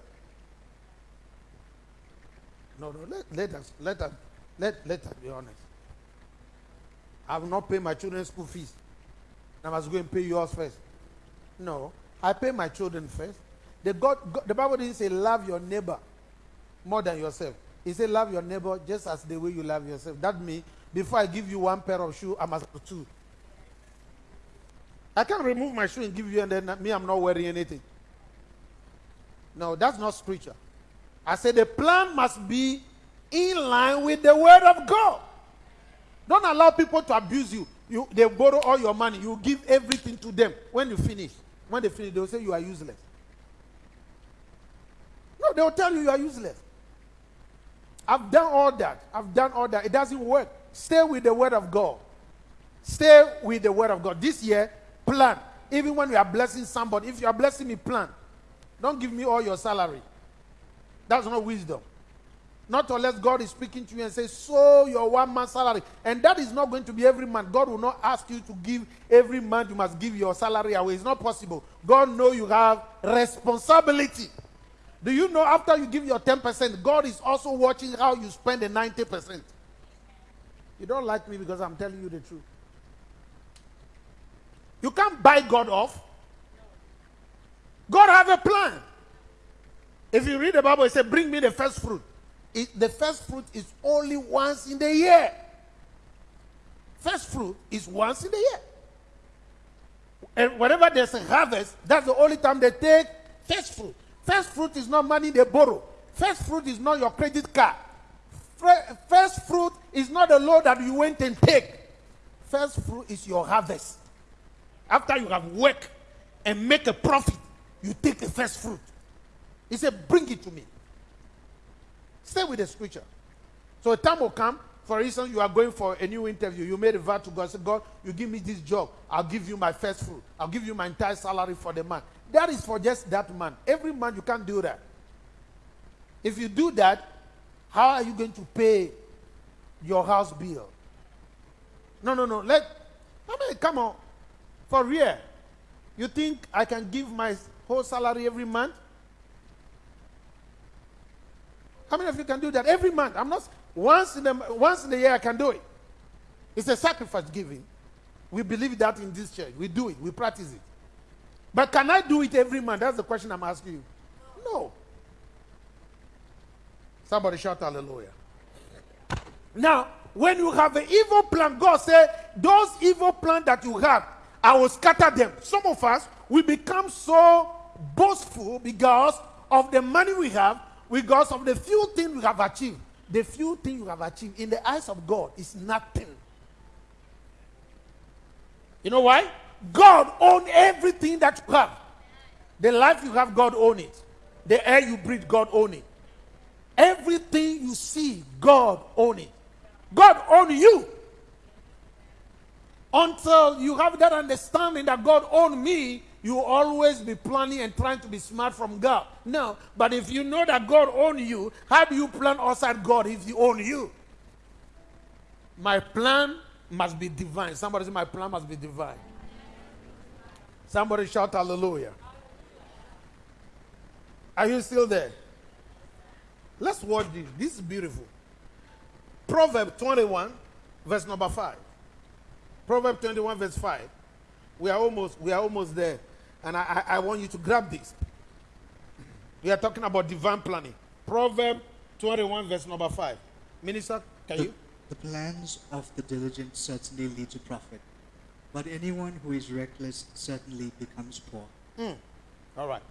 No, no, let, let us, let us, let, let us be honest. I will not pay my children's school fees. I must go and pay yours first. No, I pay my children first. The, God, God, the Bible didn't say love your neighbor more than yourself. He said love your neighbor just as the way you love yourself. That means before I give you one pair of shoes, I must have two. I can't remove my shoe and give you and then me, I'm not wearing anything. No, that's not scripture. I said the plan must be in line with the word of God. Don't allow people to abuse you. You they borrow all your money. You give everything to them. When you finish, when they finish, they'll say you are useless. No, they'll tell you you are useless. I've done all that. I've done all that. It doesn't work. Stay with the word of God. Stay with the word of God. This year, plan. Even when you are blessing somebody, if you are blessing me, plan. Don't give me all your salary. That's not wisdom. Not unless God is speaking to you and says, So your one month salary. And that is not going to be every month. God will not ask you to give every month, you must give your salary away. It's not possible. God know you have responsibility. Do you know after you give your 10%, God is also watching how you spend the 90%? You don't like me because I'm telling you the truth. You can't buy God off. God have a plan. If you read the Bible, it says, Bring me the first fruit. It, the first fruit is only once in the year. First fruit is once in the year. And whenever there's a harvest, that's the only time they take first fruit. First fruit is not money they borrow. First fruit is not your credit card. First fruit is not the load that you went and take. First fruit is your harvest. After you have worked and make a profit, you take the first fruit. He said, Bring it to me. Stay with the scripture. So a time will come, for instance, you are going for a new interview. You made a vow to God. Say, God, you give me this job. I'll give you my first fruit. I'll give you my entire salary for the month. That is for just that month. Every month you can't do that. If you do that, how are you going to pay your house bill? No, no, no. Let I mean, come on. For real. You think I can give my whole salary every month? How many of you can do that every month? I'm not once in the once in the year I can do it. It's a sacrifice giving. We believe that in this church. We do it. We practice it. But can I do it every month? That's the question I'm asking you. No. Somebody shout hallelujah. Now, when you have an evil plan, God said, those evil plans that you have, I will scatter them. Some of us, we become so boastful because of the money we have, because of the few things we have achieved. The few things you have achieved in the eyes of God is nothing. You know why? God owns everything that you have. The life you have, God owns it. The air you breathe, God owns it. Everything you see, God owns it. God owns you. Until you have that understanding that God owns me, you always be planning and trying to be smart from God. No, but if you know that God owns you, how do you plan outside God if He owns you? My plan must be divine. Somebody say, My plan must be divine. Somebody shout hallelujah. Are you still there? Let's watch this. This is beautiful. Proverb 21, verse number 5. Proverb 21, verse 5. We are almost, we are almost there. And I, I, I want you to grab this. We are talking about divine planning. Proverb 21, verse number 5. Minister, can the, you? The plans of the diligent certainly lead to profit, but anyone who is reckless certainly becomes poor. Mm. All right.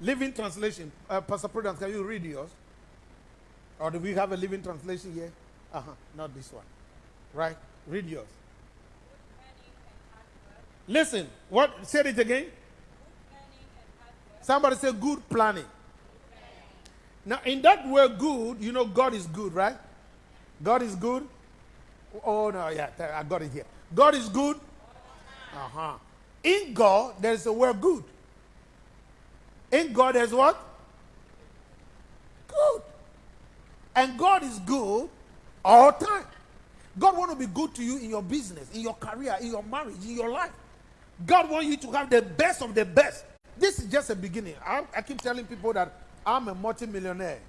Living translation. Uh, Pastor Prudence, can you read yours? Or do we have a living translation here? Uh huh. Not this one. Right? Read yours. Listen. What? Say it again. Somebody say good planning. Now, in that word good, you know God is good, right? God is good. Oh, no, yeah, I got it here. God is good. Uh huh. In God, there's a word good. In God, there's what? Good. And God is good all time. God want to be good to you in your business, in your career, in your marriage, in your life. God want you to have the best of the best. This is just a beginning. I, I keep telling people that I'm a multimillionaire.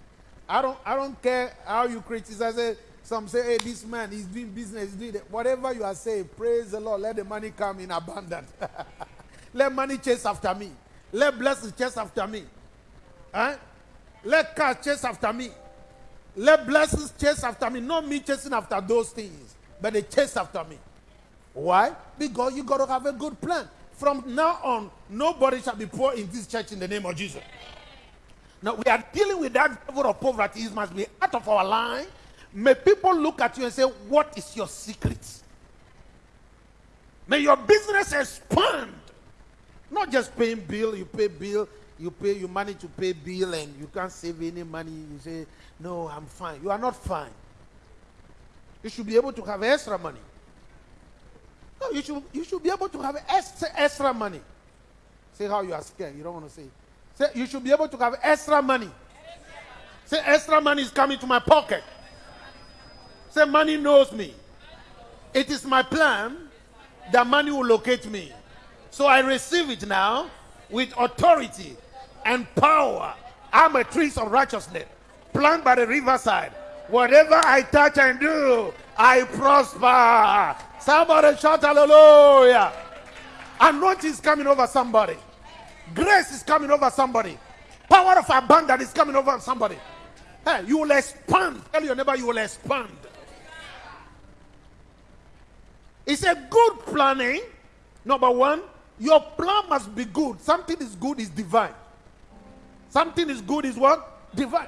I don't I don't care how you criticize it. Some say, hey, this man, he's doing business, he's doing that. Whatever you are saying, praise the Lord. Let the money come in abundance. Let money chase after me. Let blessings chase after me. Huh? Let cars chase after me. Let blessings chase after me. Not me chasing after those things, but they chase after me. Why? Because you got to have a good plan. From now on, nobody shall be poor in this church in the name of Jesus. Now we are dealing with that level of poverty. It must be out of our line. May people look at you and say, What is your secret? May your business expand. Not just paying bill, you pay bill, you pay, you manage to pay bill and you can't save any money. You say, No, I'm fine. You are not fine. You should be able to have extra money. No, you should, you should be able to have extra, extra money. Say how you are scared. You don't want to say. Say you should be able to have extra money. Say extra money is coming to my pocket. Say money knows me. It is my plan that money will locate me. So I receive it now with authority and power. I'm a tree of righteousness, planted by the riverside. Whatever I touch and do, I prosper. Somebody shout hallelujah. Anointing is coming over somebody. Grace is coming over somebody. Power of abundance is coming over somebody. Hey, you will expand. Tell your neighbor you will expand. It's a good planning. Number one, your plan must be good. Something is good is divine. Something is good is what? Divine.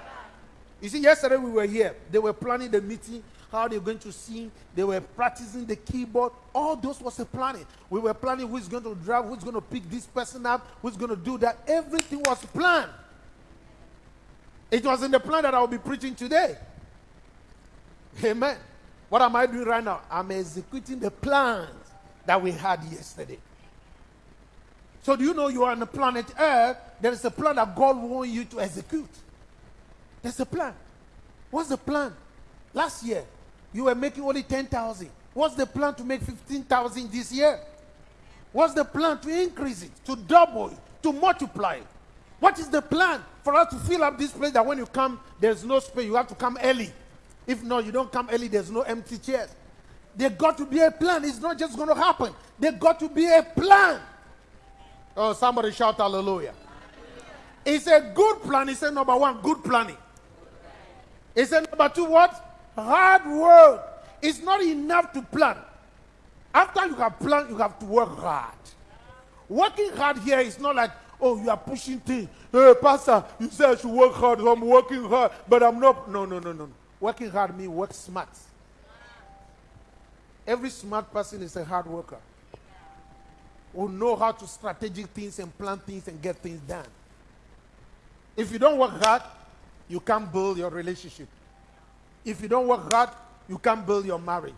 You see, yesterday we were here. They were planning the meeting, how they're going to sing. They were practicing the keyboard. All those was a planning. We were planning who's going to drive, who's going to pick this person up, who's going to do that. Everything was planned. It was in the plan that I will be preaching today. Amen. What am I doing right now? I'm executing the plans that we had yesterday. So, do you know you are on the planet Earth? There is a plan that God wants you to execute. There's a plan. What's the plan? Last year, you were making only 10,000. What's the plan to make 15,000 this year? What's the plan to increase it, to double it, to multiply it? What is the plan for us to fill up this place that when you come, there's no space, you have to come early. If not, you don't come early, there's no empty chairs. There got to be a plan. It's not just going to happen. There got to be a plan. Oh, somebody shout hallelujah. It's a good plan. It's a number one, good planning. It's a number two, what? Hard work. is not enough to plan. After you have planned, you have to work hard. Working hard here is not like, oh, you are pushing things. Hey, Pastor, you said I should work hard. I'm working hard, but I'm not. No, no, no, no. Working hard means work smart. Every smart person is a hard worker. Who know how to strategic things and plan things and get things done. If you don't work hard, you can't build your relationship. If you don't work hard, you can't build your marriage.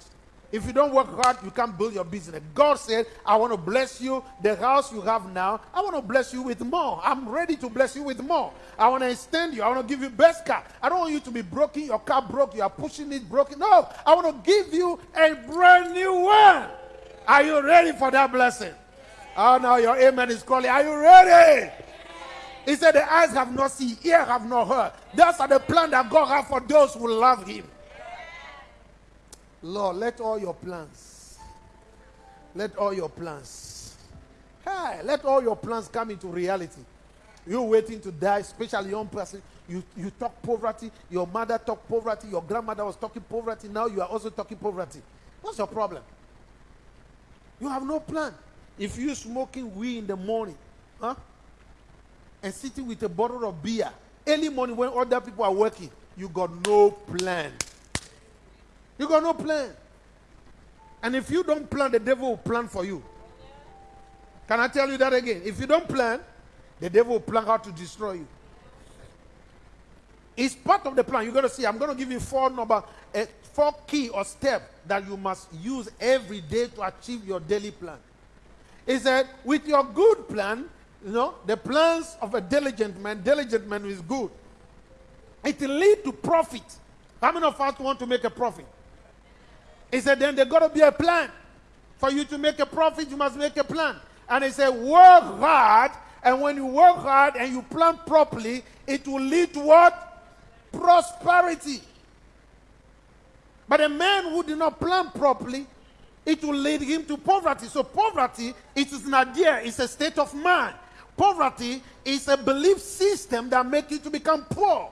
If you don't work hard, you can't build your business. God said, I want to bless you. The house you have now, I want to bless you with more. I'm ready to bless you with more. I want to extend you. I want to give you best car. I don't want you to be broken. Your car broke. You are pushing it broken. No, I want to give you a brand new one. Are you ready for that blessing? Oh, now your amen is calling. Are you ready? He said, The eyes have not seen, ear have not heard. Those are the plan that God has for those who love Him. Lord, let all your plans, let all your plans, hey, let all your plans come into reality. You're waiting to die, especially young person. You, you talk poverty. Your mother talked poverty. Your grandmother was talking poverty. Now you are also talking poverty. What's your problem? You have no plan. If you smoking weed in the morning, huh? And sitting with a bottle of beer early morning when other people are working, you got no plan. You got no plan. And if you don't plan, the devil will plan for you. Can I tell you that again? If you don't plan, the devil will plan how to destroy you. It's part of the plan. You're going to see. I'm going to give you four number, uh, four key or step that you must use every day to achieve your daily plan. He said, with your good plan, you know, the plans of a diligent man, diligent man is good. It will lead to profit. How many of us want to make a profit? He said, then there got to be a plan. For you to make a profit, you must make a plan. And he said, work hard. And when you work hard and you plan properly, it will lead to what? Prosperity. But a man who did not plan properly, it will lead him to poverty. So poverty it is an idea, it's a state of mind. Poverty is a belief system that makes you to become poor.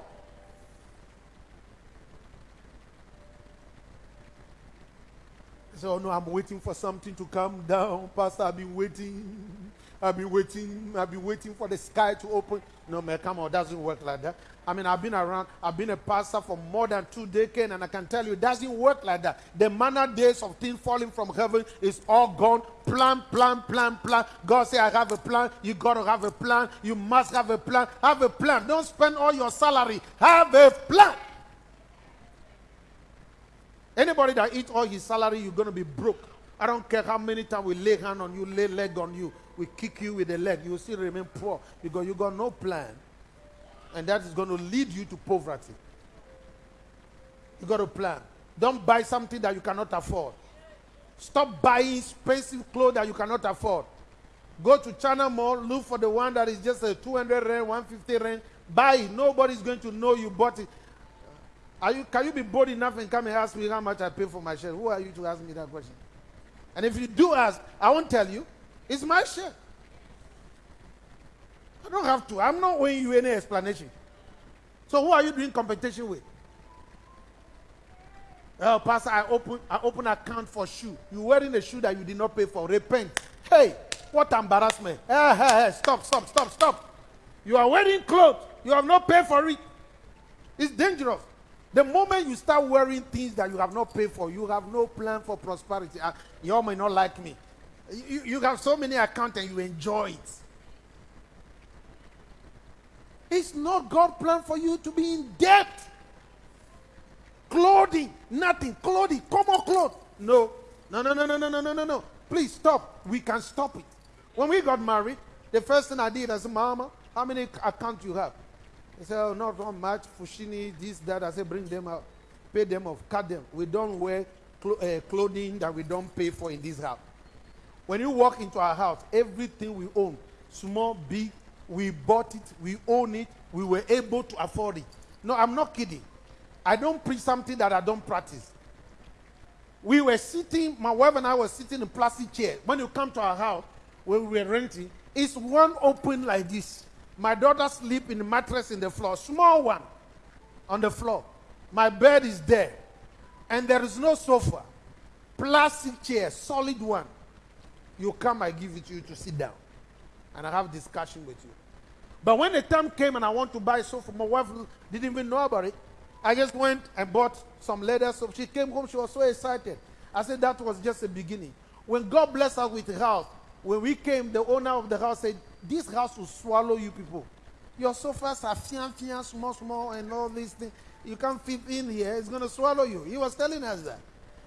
So oh, no, I'm waiting for something to come down. Pastor, I've been waiting. I've been waiting, I've been waiting for the sky to open. No, man, come on, doesn't work like that. I mean, I've been around, I've been a pastor for more than two decades, and I can tell you, it doesn't work like that. The manner days of things falling from heaven is all gone. Plan, plan, plan, plan. God say, I have a plan. You got to have a plan. You must have a plan. Have a plan. Don't spend all your salary. Have a plan. Anybody that eats all his salary, you're going to be broke. I don't care how many times we lay hand on you, lay leg on you, we kick you with the leg, you will still remain poor because you got no plan. And that is going to lead you to poverty. You got a plan. Don't buy something that you cannot afford. Stop buying expensive clothes that you cannot afford. Go to China Mall, look for the one that is just a 200 rand, 150 rand. Buy it. Nobody's going to know you bought it. Are you, can you be bold enough and come and ask me how much I pay for my shirt? Who are you to ask me that question? And if you do ask, I won't tell you. It's my shirt. I don't have to. I'm not owing you any explanation. So who are you doing competition with? Oh, Pastor, I open I open account for shoe. You wearing a shoe that you did not pay for. Repent. Hey, what embarrassment. Hey, hey, hey, stop, stop, stop, stop. You are wearing clothes. You have not paid for it. It's dangerous. The moment you start wearing things that you have not paid for, you have no plan for prosperity. Ah, uh, you all may not like me. You, you have so many accounts and you enjoy it. It's not God's plan for you to be in debt. Clothing, nothing. Clothing, common clothes. No. No, no, no, no, no, no, no, no. Please stop. We can stop it. When we got married, the first thing I did, I said, Mama, how many accounts you have? He said, oh, not one much, Foschini, this, that. I said, bring them out, pay them off, cut them. We don't wear clo- uh, clothing that we don't pay for in this house. When you walk into our house, everything we own, small, big, we bought it, we own it, we were able to afford it. No, I'm not kidding. I don't preach something that I don't practice. We were sitting, my wife and I were sitting in plastic chairs. When you come to our house, where we were renting, it's one open like this. My daughter sleep in the mattress in the floor, small one on the floor. My bed is there. And there is no sofa. Plastic chair, solid one. You come, I give it to you to sit down. And I have discussion with you. But when the time came and I want to buy sofa, my wife didn't even know about it. I just went and bought some leather soap. She came home, she was so excited. I said that was just the beginning. When God blessed us with the house, when we came, the owner of the house said, This house will swallow you people. Your sofas are fian, fian, small, small, and all these things. You can't fit in here. It's going to swallow you. He was telling us that.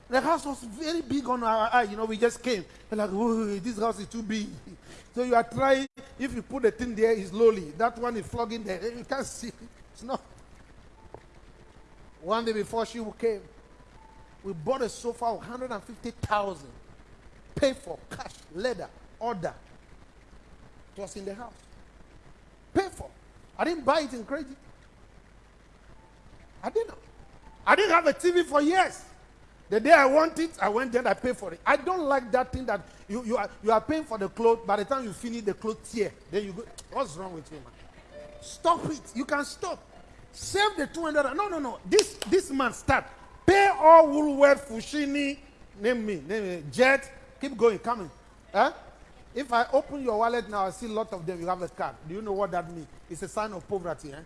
The house was very big on our eye. You know, we just came. We're like, "Whoa, this house is too big. So you are trying, if you put the thing there, it's lowly. That one is flogging there. You can't see. It's not. One day before she came, we bought a sofa of 150,000. Paid for, cash, leather, order. It was in the house. Paid for. I didn't buy it in credit. I didn't. I didn't have a TV for years. The day I want it, I went there, I pay for it. I don't like that thing that you, you, are, you are paying for the clothes, by the time you finish the clothes here, then you go, what's wrong with you, man? Stop it. You can stop. Save the 200. No, no, no. This, this man start. Pay all Woolworth, Foschini, name me, name me, Jet. Keep going, coming. Huh? If I open your wallet now, I see a lot of them, you have a card. Do you know what that means? It's a sign of poverty. Eh?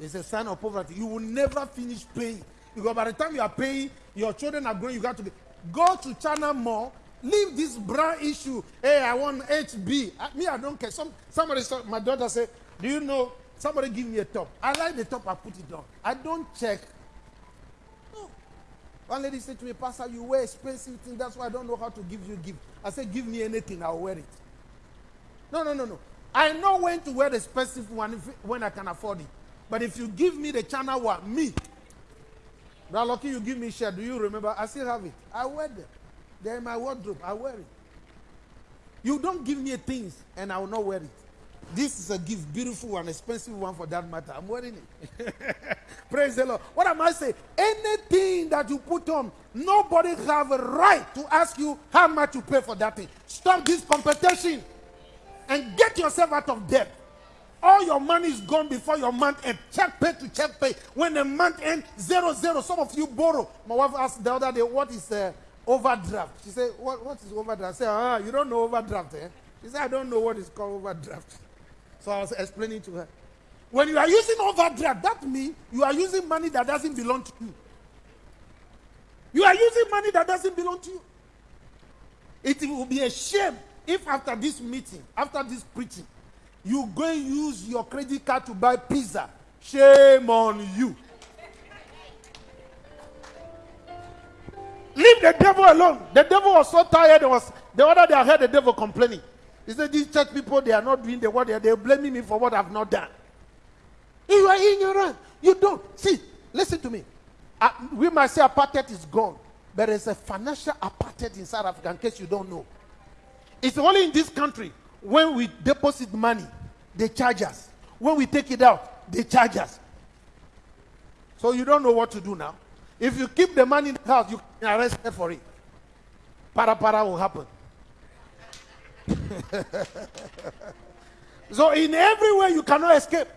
It's a sign of poverty. You will never finish paying. Because by the time you are paying, your children are growing, you got to be. Go to China more. leave this brand issue. Hey, I want HB. I, me, I don't care. Some, somebody my daughter said, Do you know? Somebody give me a top. I like the top, I put it on. I don't check. No. One lady said to me, Pastor, you wear expensive things. That's why I don't know how to give you gift. I said, Give me anything, I'll wear it. No, no, no, no. I know when to wear the expensive one if, when I can afford it. But if you give me the China one, me, Brother Lucky, you give me shirt. Do you remember? I still have it. I wear them. They're in my wardrobe. I wear it. You don't give me things and I will not wear it. This is a gift, beautiful and expensive one for that matter. I'm wearing it. Praise the Lord. What am I saying? Anything that you put on, nobody have a right to ask you how much you pay for that thing. Stop this competition and get yourself out of debt. All your money is gone before your month end. Check pay to check pay. When the month end, zero zero. Some of you borrow. My wife asked the other day, "What is uh, overdraft?" She said, "What what is overdraft?" I said, "Ah, you don't know overdraft, eh? She said, I don't know what is called overdraft. So I was explaining to her. When you are using overdraft, that means you are using money that doesn't belong to you. You are using money that doesn't belong to you. It will be a shame if after this meeting, after this preaching, you go use your credit card to buy pizza. Shame on you. Leave the devil alone. The devil was so tired. Was the other day I heard the devil complaining. He said, These church people, they are not doing the work. They are blaming me for what I've not done. You are ignorant. You don't. See, listen to me. Uh, we might say apartheid is gone, but there's a financial apartheid in South Africa, in case you don't know. It's only in this country when we deposit money, they charge us. When we take it out, they charge us. So you don't know what to do now. If you keep the money in the house, you can arrested for it. Para para will happen. so in every way you cannot escape.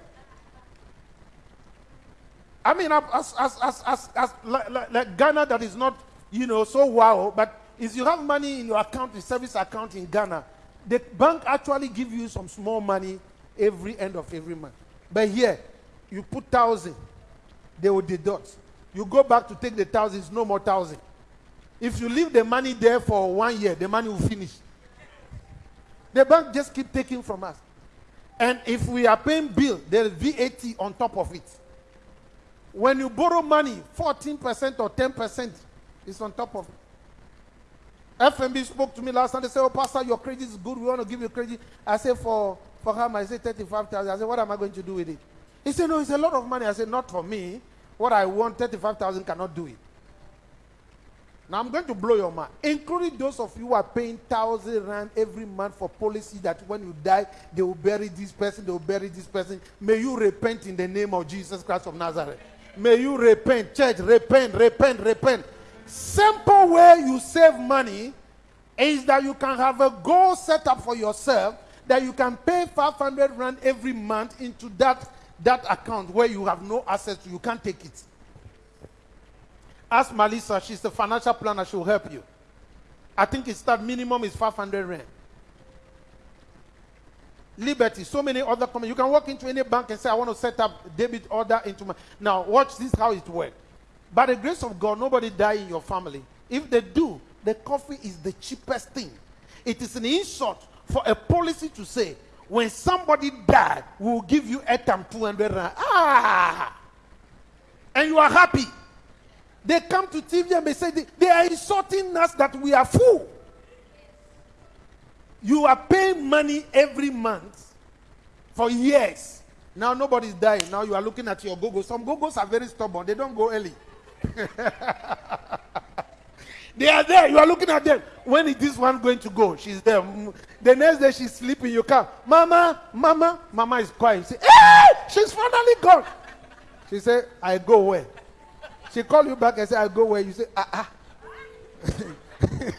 I mean, as, as, as, as, as like, like, like Ghana that is not, you know, so wow, but if you have money in your account, the service account in Ghana, the bank actually give you some small money every end of every month. But here, you put thousand, they will deduct. You go back to take the thousand, it's no more thousand. If you leave the money there for one year, the money will finish. The bank just keep taking from us. And if we are paying bill, there's VAT on top of it. When you borrow money, 14% or 10% is on top of it. FNB spoke to me last night. They said, Oh, Pastor, your credit is good. We want to give you credit. I said, For for him, I said 35,000. I said, What am I going to do with it? He said, No, it's a lot of money. I said, Not for me. What I want, 35,000 cannot do it. Now I'm going to blow your mind, including those of you who are paying thousand rand every month for policy that when you die, they will bury this person, they will bury this person. May you repent in the name of Jesus Christ of Nazareth. May you repent, church, repent, repent, repent. Simple way you save money is that you can have a goal set up for yourself that you can pay 500 rand every month into that, that account where you have no access to, you can't take it. Ask Melissa, she's the financial planner, she'll help you. I think it's that minimum is 500 rand. Liberty, so many other companies. You can walk into any bank and say, I want to set up debit order into my. Now, watch this how it works. By the grace of God, nobody die in your family. If they do, the coffee is the cheapest thing. It is an insult for a policy to say, when somebody died, we will give you airtime 200 rand. Ah! And you are happy. They come to TV and they say they, are insulting us that we are full. You are paying money every month for years. Now nobody's dying. Now you are looking at your gogo. Some gogos are very stubborn. They don't go early. they are there. You are looking at them. When is this one going to go? She's there. The next day she's sleeping. You come, Mama, Mama. Mama is quiet. You say, Hey, she's finally gone. She said, I go where? She call you back and say, I go where? You say, ah ah.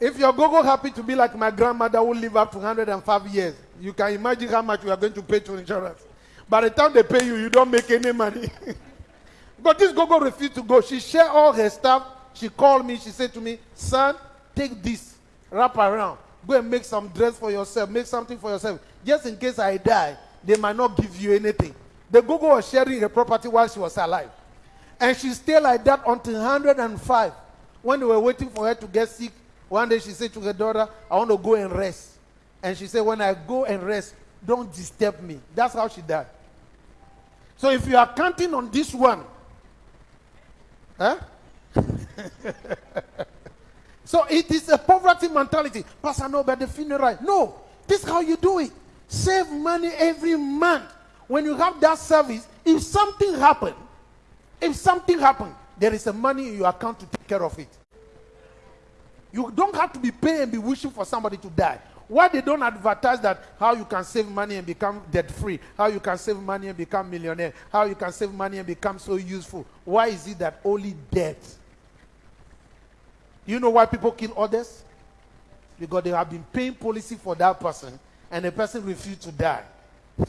if your gogo happy to be like my grandmother who live up to 105 years, you can imagine how much you are going to pay to insurance. By the time they pay you, you don't make any money. but this gogo refused to go. She shared all her stuff. She called me. She said to me, son, take this, wrap around. Go and make some dress for yourself. Make something for yourself. Just in case I die, they might not give you anything. The Gogo was sharing her property while she was alive. And she stayed like that until 105. When they were waiting for her to get sick, one day she said to her daughter, I want to go and rest. And she said, When I go and rest, don't disturb me. That's how she died. So if you are counting on this one, huh? Eh? so it is a poverty mentality. Pastor, no, but the funeral. No, this is how you do it. Save money every month when you have that service, if something happened, if something happened, there is a money in your account to take care of it. You don't have to be paying and be wishing for somebody to die. Why they don't advertise that how you can save money and become debt free, how you can save money and become millionaire, how you can save money and become so useful? Why is it that only debt? You know why people kill others? Because they have been paying policy for that person and the person refused to die.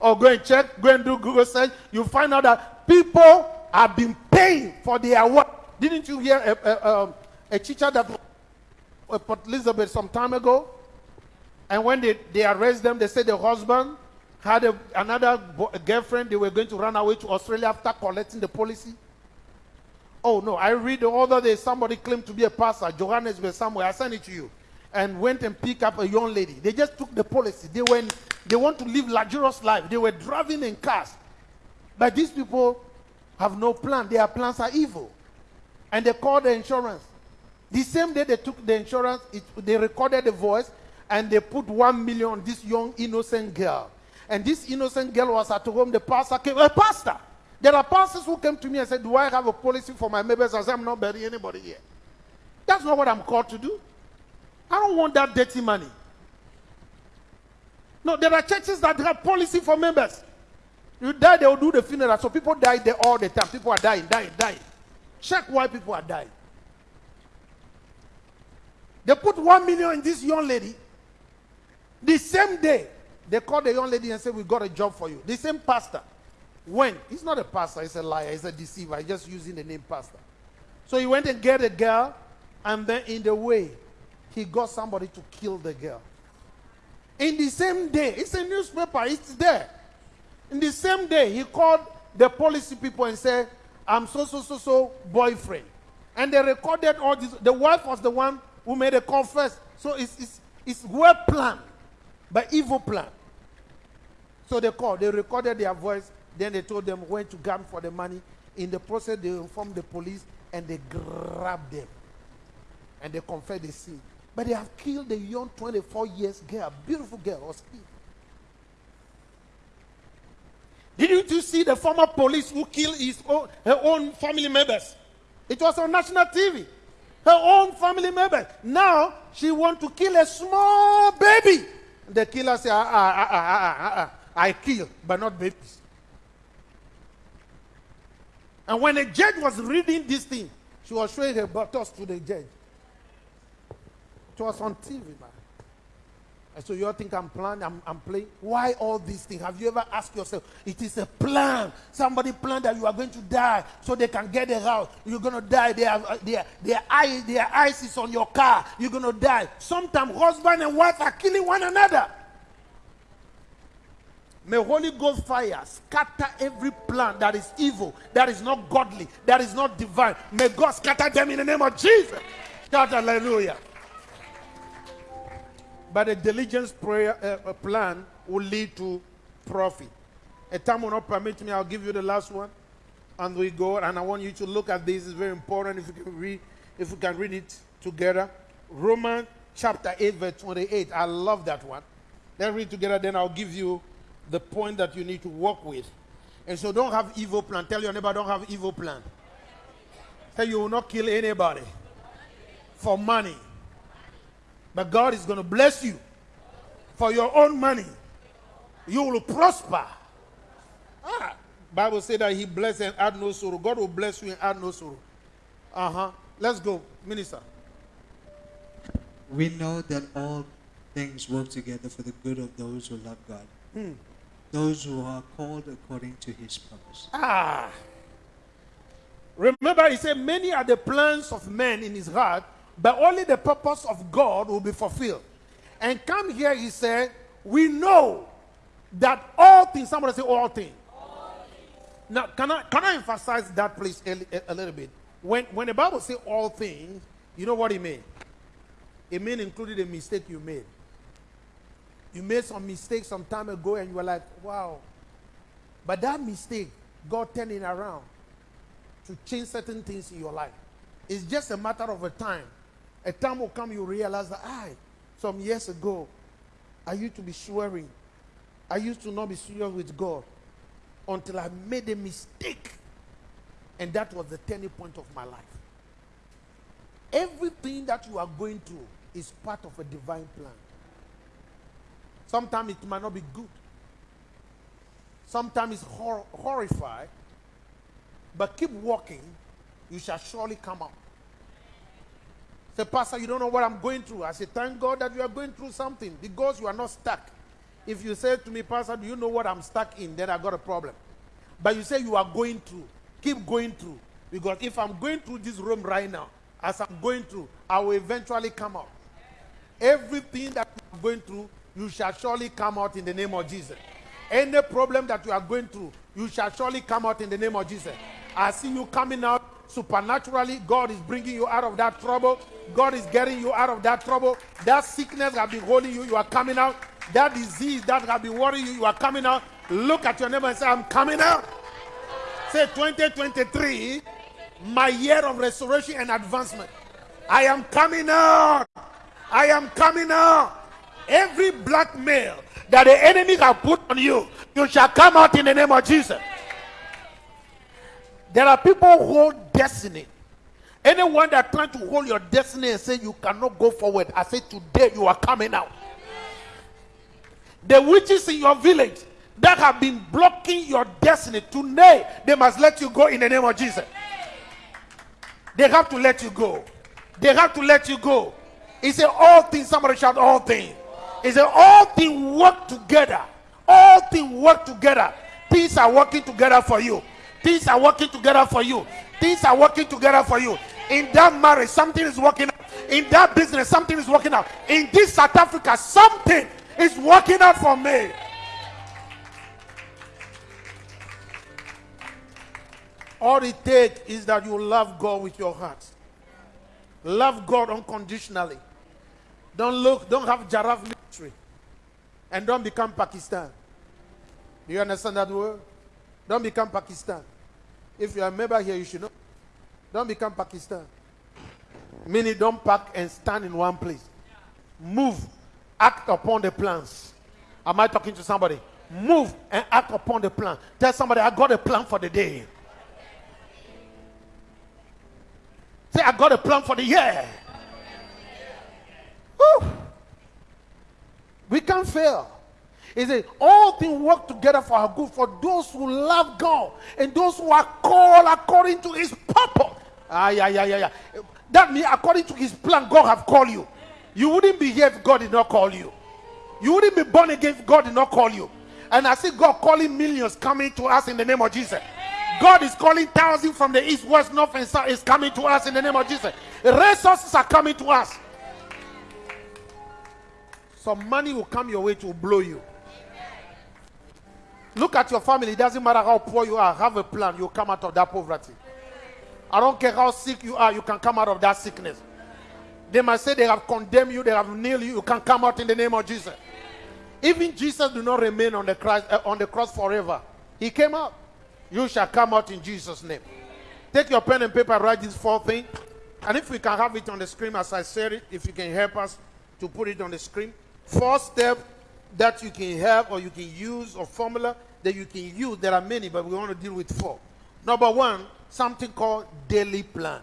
or go and check, go and do Google search, you find out that people have been paying for their work. Didn't you hear a, a, um, a teacher that was at Port Uh, Elizabeth some time ago. And when they, they arrest them, they said the husband had a, another girlfriend. They were going to run away to Australia after collecting the policy. Oh no, I read the other day somebody claimed to be a pastor, Johannesburg somewhere. I sent it to you. And went and picked up a young lady. They just took the policy. They went, they want to live luxurious life. They were driving in cars. But these people have no plan. Their plans are evil. And they called the insurance. The same day they took the insurance, it, they recorded the voice and they put one million on this young innocent girl. And this innocent girl was at home. The pastor came, a pastor. There are pastors who came to me and said, Do I have a policy for my members? I said, I'm not burying anybody here. That's not what I'm called to do. I don't want that dirty money. No, there are churches that have policy for members. You die, they will do the funeral. So people die there all the time. People are dying, dying, dying. Check why people are dying. They put one million in this young lady. The same day, they called the young lady and said, We got a job for you. The same pastor. When? He's not a pastor, he's a liar, he's a deceiver. He's just using the name pastor. So he went and get a girl, and then in the way, he got somebody to kill the girl. In the same day, it's a newspaper, it's there. In the same day, he called the policy people and said, I'm so, so, so, so boyfriend. And they recorded all this. The wife was the one who made a confess. So it's, it's, it's well planned, but evil plan. So they called, they recorded their voice, then they told them when to gun for the money. In the process, they informed the police and they grabbed them. And they confessed the sin. But they have killed a young 24 years girl, beautiful girl, was killed. Didn't you see the former police who killed his own, her own family members? It was on national TV. Her own family members. Now she want to kill a small baby. The killer said, ah, ah, ah, ah, ah, ah, ah. I kill, but not babies. And when the judge was reading this thing, she was showing her buttocks to the judge. It was on TV, man. So you all think I'm planning, I'm, I'm playing. Why all these things? Have you ever asked yourself? It is a plan. Somebody planned that you are going to die so they can get the house. You're going to die. Have, uh, their, their, eye, their eyes is on your car. You're going to die. Sometimes husband and wife are killing one another. May Holy Ghost fire scatter every plan that is evil, that is not godly, that is not divine. May God scatter them in the name of Jesus. Shout hallelujah. But a diligence prayer uh, uh, plan will lead to profit. A time will not permit me. I'll give you the last one, and we go. And I want you to look at this. It's very important. If you can read, if we can read it together, Romans chapter eight, verse twenty-eight. I love that one. Let's read together. Then I'll give you the point that you need to work with. And so, don't have evil plan. Tell your neighbor, don't have evil plan. Say you will not kill anybody for money. But God is going to bless you for your own money. You will prosper. Ah, Bible say that He bless and add no sorrow. God will bless you and add no sorrow. Uh huh. Let's go, minister. We know that all things work together for the good of those who love God, those who are called according to his purpose. Ah. Remember, He said, Many are the plans of men in His heart, but only the purpose of God will be fulfilled. And come here, He said, We know that all things, somebody say, All things. Now, can I, can I emphasize that, please, a, li- a little bit? When, when the Bible says all things, you know what it means? It means including the mistake you made. You made some mistake some time ago and you were like, wow. But that mistake, God turned it around to change certain things in your life. It's just a matter of a time. A time will come you realize that, I, some years ago, I used to be swearing. I used to not be serious with God until I made a mistake. And that was the turning point of my life. Everything that you are going through is part of a divine plan. Sometimes it might not be good. Sometimes it's hor- horrified. But keep walking, you shall surely come out. Say, Pastor, you don't know what I'm going through. I say, Thank God that you are going through something because you are not stuck. If you say to me, Pastor, do you know what I'm stuck in? Then I got a problem. But you say you are going through. Keep going through. Because if I'm going through this room right now, as I'm going through, I will eventually come out. Everything that you are going through, you shall surely come out in the name of Jesus. Any problem that you are going through, you shall surely come out in the name of Jesus. I see you coming out supernaturally. God is bringing you out of that trouble. God is getting you out of that trouble. That sickness that been holding you, you are coming out. That disease that has been worrying you, you are coming out. Look at your neighbor and say, I'm coming out. Say 2023, my year of restoration and advancement. I am coming out. I am coming out. Every blackmail that the enemy has put on you, you shall come out in the name of Jesus. There are people who destiny. Anyone that trying to hold your destiny and say you cannot go forward, I say today you are coming out. The witches in your village that have been blocking your destiny, today they must let you go in the name of Jesus. They have to let you go. They have to let you go. He said, All things, somebody shout, All things. He said, All things work together. All things work together. Things are working together for you. Things are working together for you. Things are working together for you. In that marriage, something is working out. In that business, something is working out. In this South Africa, something is working out for me. All it takes is that you love God with your heart. Love God unconditionally. Don't look, don't have giraffe military. And don't become Pakistan. Do you understand that word? Don't become Pakistan. If you are a member here, you should know. Don't become Pakistan. Meaning, don't park and stand in one place. Move, act upon the plans. Am I talking to somebody? Move and act upon the plan. Tell somebody, I got a plan for the day. Say, I got a plan for the year. Woo. We can't fail. He said, All things work together for our good for those who love God and those who are called according to his purpose. Ah, yeah, yeah, yeah, yeah. That means according to his plan, God have called you. You wouldn't be here if God did not call you. You wouldn't be born again if God did not call you. And I see God calling millions coming to us in the name of Jesus. God is calling thousands from the east, west, north, and south is coming to us in the name of Jesus. Resources are coming to us. Some money will come your way to blow you. Look at your family. It doesn't matter how poor you are. Have a plan. You'll come out of that poverty. I don't care how sick you are. You can come out of that sickness. They might say they have condemned you. They have nailed you. You can come out in the name of Jesus. Even Jesus do not remain on the cross, uh, on the cross forever. He came out. You shall come out in Jesus' name. Take your pen and paper. Write this four things. And if we can have it on the screen as I said it, if you can help us to put it on the screen. Four step that you can have or you can use or formula that you can use. There are many, but we want to deal with four. Number one, something called daily plan.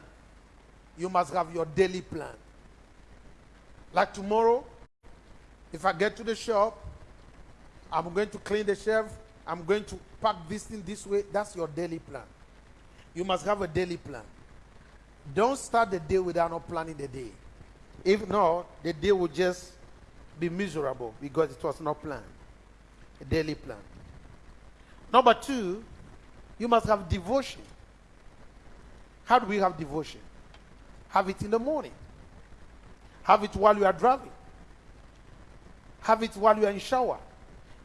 You must have your daily plan. Like tomorrow, if I get to the shop, I'm going to clean the shelf, I'm going to pack this thing this way. That's your daily plan. You must have a daily plan. Don't start the day without not planning the day. If not, the day will just be miserable because it was not planned. A daily plan. Number two, you must have devotion. How do we have devotion? Have it in the morning. Have it while you are driving. Have it while you are in shower.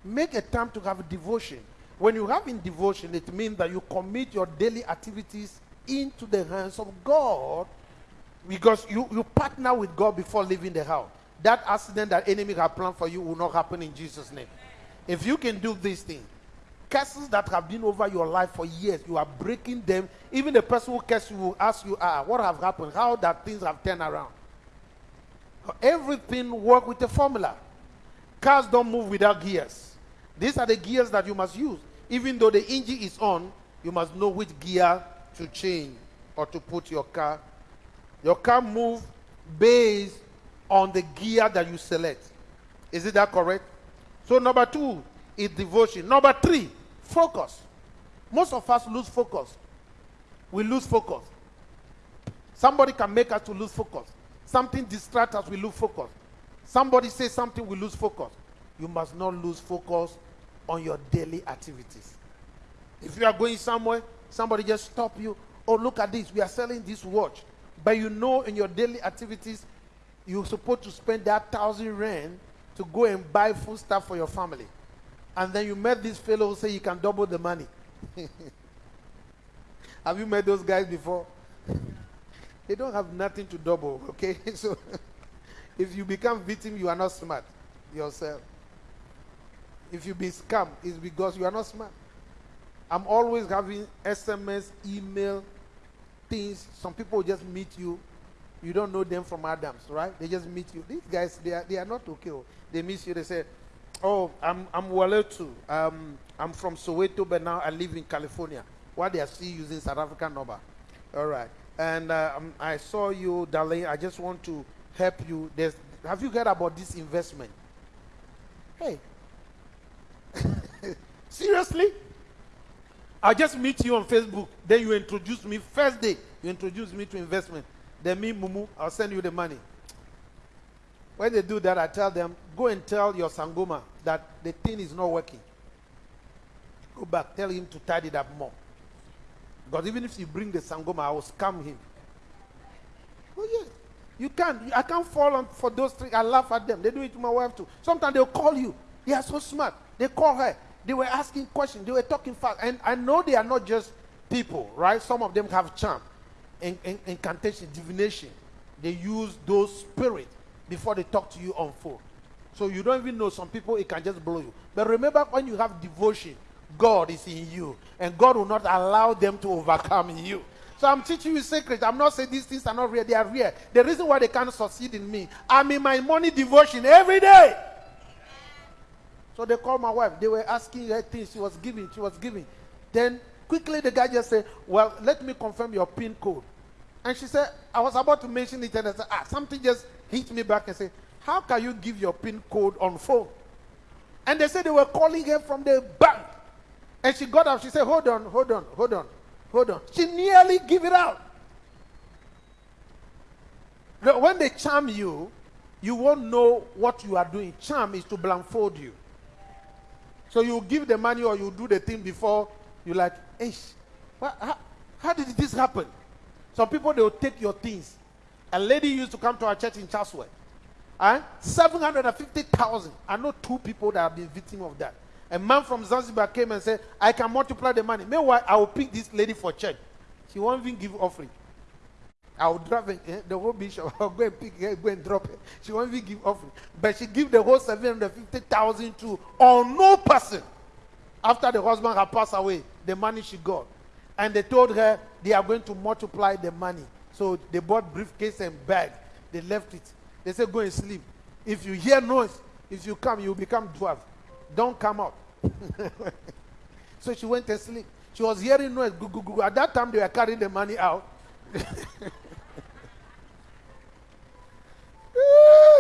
Make a time to have devotion. When you have in devotion, it means that you commit your daily activities into the hands of God because you, you partner with God before leaving the house. That accident that enemy have planned for you will not happen in Jesus' name. If you can do this thing, curses that have been over your life for years, you are breaking them. Even the person who cursed you will ask you, ah, what have happened? How that things have turned around? Everything work with a formula. Cars don't move without gears. These are the gears that you must use. Even though the engine is on, you must know which gear to change or to put your car. Your car move based on the gear that you select. Is it that correct? So number two is devotion. Number three, focus. Most of us lose focus. We lose focus. Somebody can make us to lose focus. Something distract us, we lose focus. Somebody say something, we lose focus. You must not lose focus on your daily activities. If you are going somewhere, somebody just stop you. Oh, look at this. We are selling this watch. but you know in your daily activities, you're supposed to spend that thousand rand to go and buy food stuff for your family. And then you met this fellow who say you can double the money. have you met those guys before? they don't have nothing to double, okay? so if you become victim, you are not smart yourself. If you be scam, it's because you are not smart. I'm always having SMS, email, things. Some people just meet you. You don't know them from Adams, right? They just meet you. These guys, they are, they are not okay. oh. They meet you. They say, "Oh, I'm I'm Waletu. Um, I'm from Soweto, but now I live in California." Why they are still using South African number? All right. And uh, um, I saw you, darling. I just want to help you. There's, have you heard about this investment? Hey, seriously? I just meet you on Facebook. Then you introduce me. First day, you introduce me to investment. Then me, Mumu, I'll send you the money. When they do that, I tell them, go and tell your Sangoma that the thing is not working. Go back, tell him to tidy it up more. Because even if you bring the Sangoma, I will scam him. Oh, yes. You can't. I can't fall on for those three. I laugh at them. They do it to my wife too. Sometimes they'll call you. They are so smart. They call her. They were asking questions. They were talking fast. And I know they are not just people, right? Some of them have charm, in, in, incantation, divination. They use those spirits before they talk to you on phone. So you don't even know some people, it can just blow you. But remember, when you have devotion, God is in you. And God will not allow them to overcome you. So I'm teaching you secrets. I'm not saying these things are not real. They are real. The reason why they can't succeed in me, I'm in my money devotion every day. So they called my wife. They were asking her things. She was giving. She was giving. Then quickly the guy just said, Well, let me confirm your PIN code. And she said, I was about to mention it, and I said, Ah, something just hit me back and said, How can you give your PIN code on phone? And they said they were calling her from the bank. And she got up. She said, Hold on, hold on, hold on, hold on. She nearly gave it out. When they charm you, you won't know what you are doing. Charm is to blindfold you. So you give the money or you do the thing before you like, hey, what, how, how did this happen? Some people they will take your things. A lady used to come to our church in Chatsworth. Eh? 750,000. I know two people that have been victim of that. A man from Zanzibar came and said, I can multiply the money. Meanwhile, I will pick this lady for church. She won't even give offering. I will drop it, eh, the whole bishop. I'll go and pick her, go and drop it. She won't even give offering. But she give the whole 750,000 to on no person. After the husband had passed away, the money she got. And they told her they are going to multiply the money. So they bought briefcase and bag. They left it. They said, go and sleep. If you hear noise, if you come, you become dwarf. Don't come out. so she went to sleep. She was hearing noise. Gu, gu, gu. At that time, they were carrying the money out.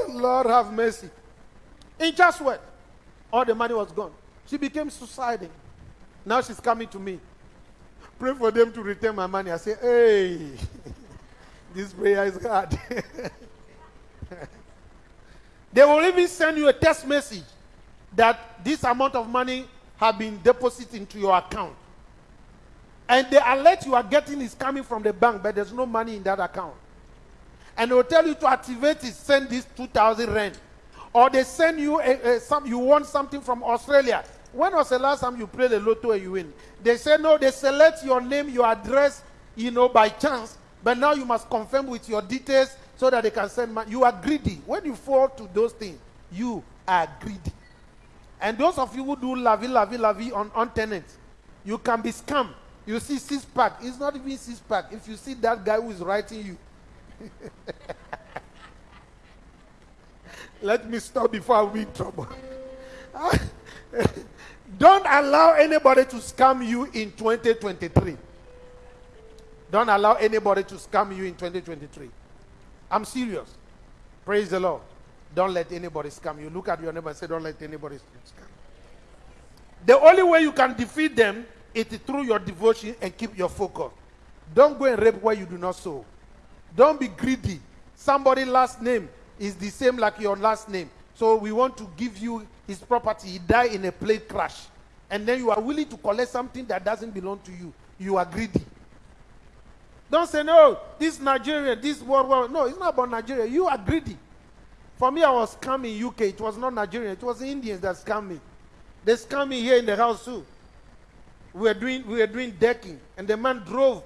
Lord have mercy. In just what? All the money was gone. She became suicidal. Now she's coming to me. Pray for them to return my money. I say, hey, this prayer is hard. They will even send you a text message that this amount of money have been deposited into your account. And the alert you are getting is coming from the bank, but there's no money in that account. And they will tell you to activate it, send this 2,000 rand. Or they send you a, a, some, you want something from Australia. When was the last time you played the lotto and you win? They say no, they select your name, your address, you know, by chance. But now you must confirm with your details so that they can send money. You are greedy. When you fall to those things, you are greedy. And those of you who do lavi, lavi, lavi on, on tenants, you can be scammed. You see six pack. It's not even six pack. If you see that guy who is writing you, let me stop before I be in trouble. Don't allow anybody to scam you in 2023. Don't allow anybody to scam you in 2023. I'm serious. Praise the Lord. Don't let anybody scam you. Look at your neighbor and say, Don't let anybody scam. The only way you can defeat them is through your devotion and keep your focus. Don't go and rape where you do not sow. Don't be greedy. Somebody last name is the same like your last name. So we want to give you his property. He died in a plane crash. And then you are willing to collect something that doesn't belong to you. You are greedy. Don't say, no, this Nigeria, this world war. No, it's not about Nigeria. You are greedy. For me, I was scamming UK. It was not Nigeria. It was the Indians that scammed me. They scammed me here in the house too. We were doing, we were doing decking, and the man drove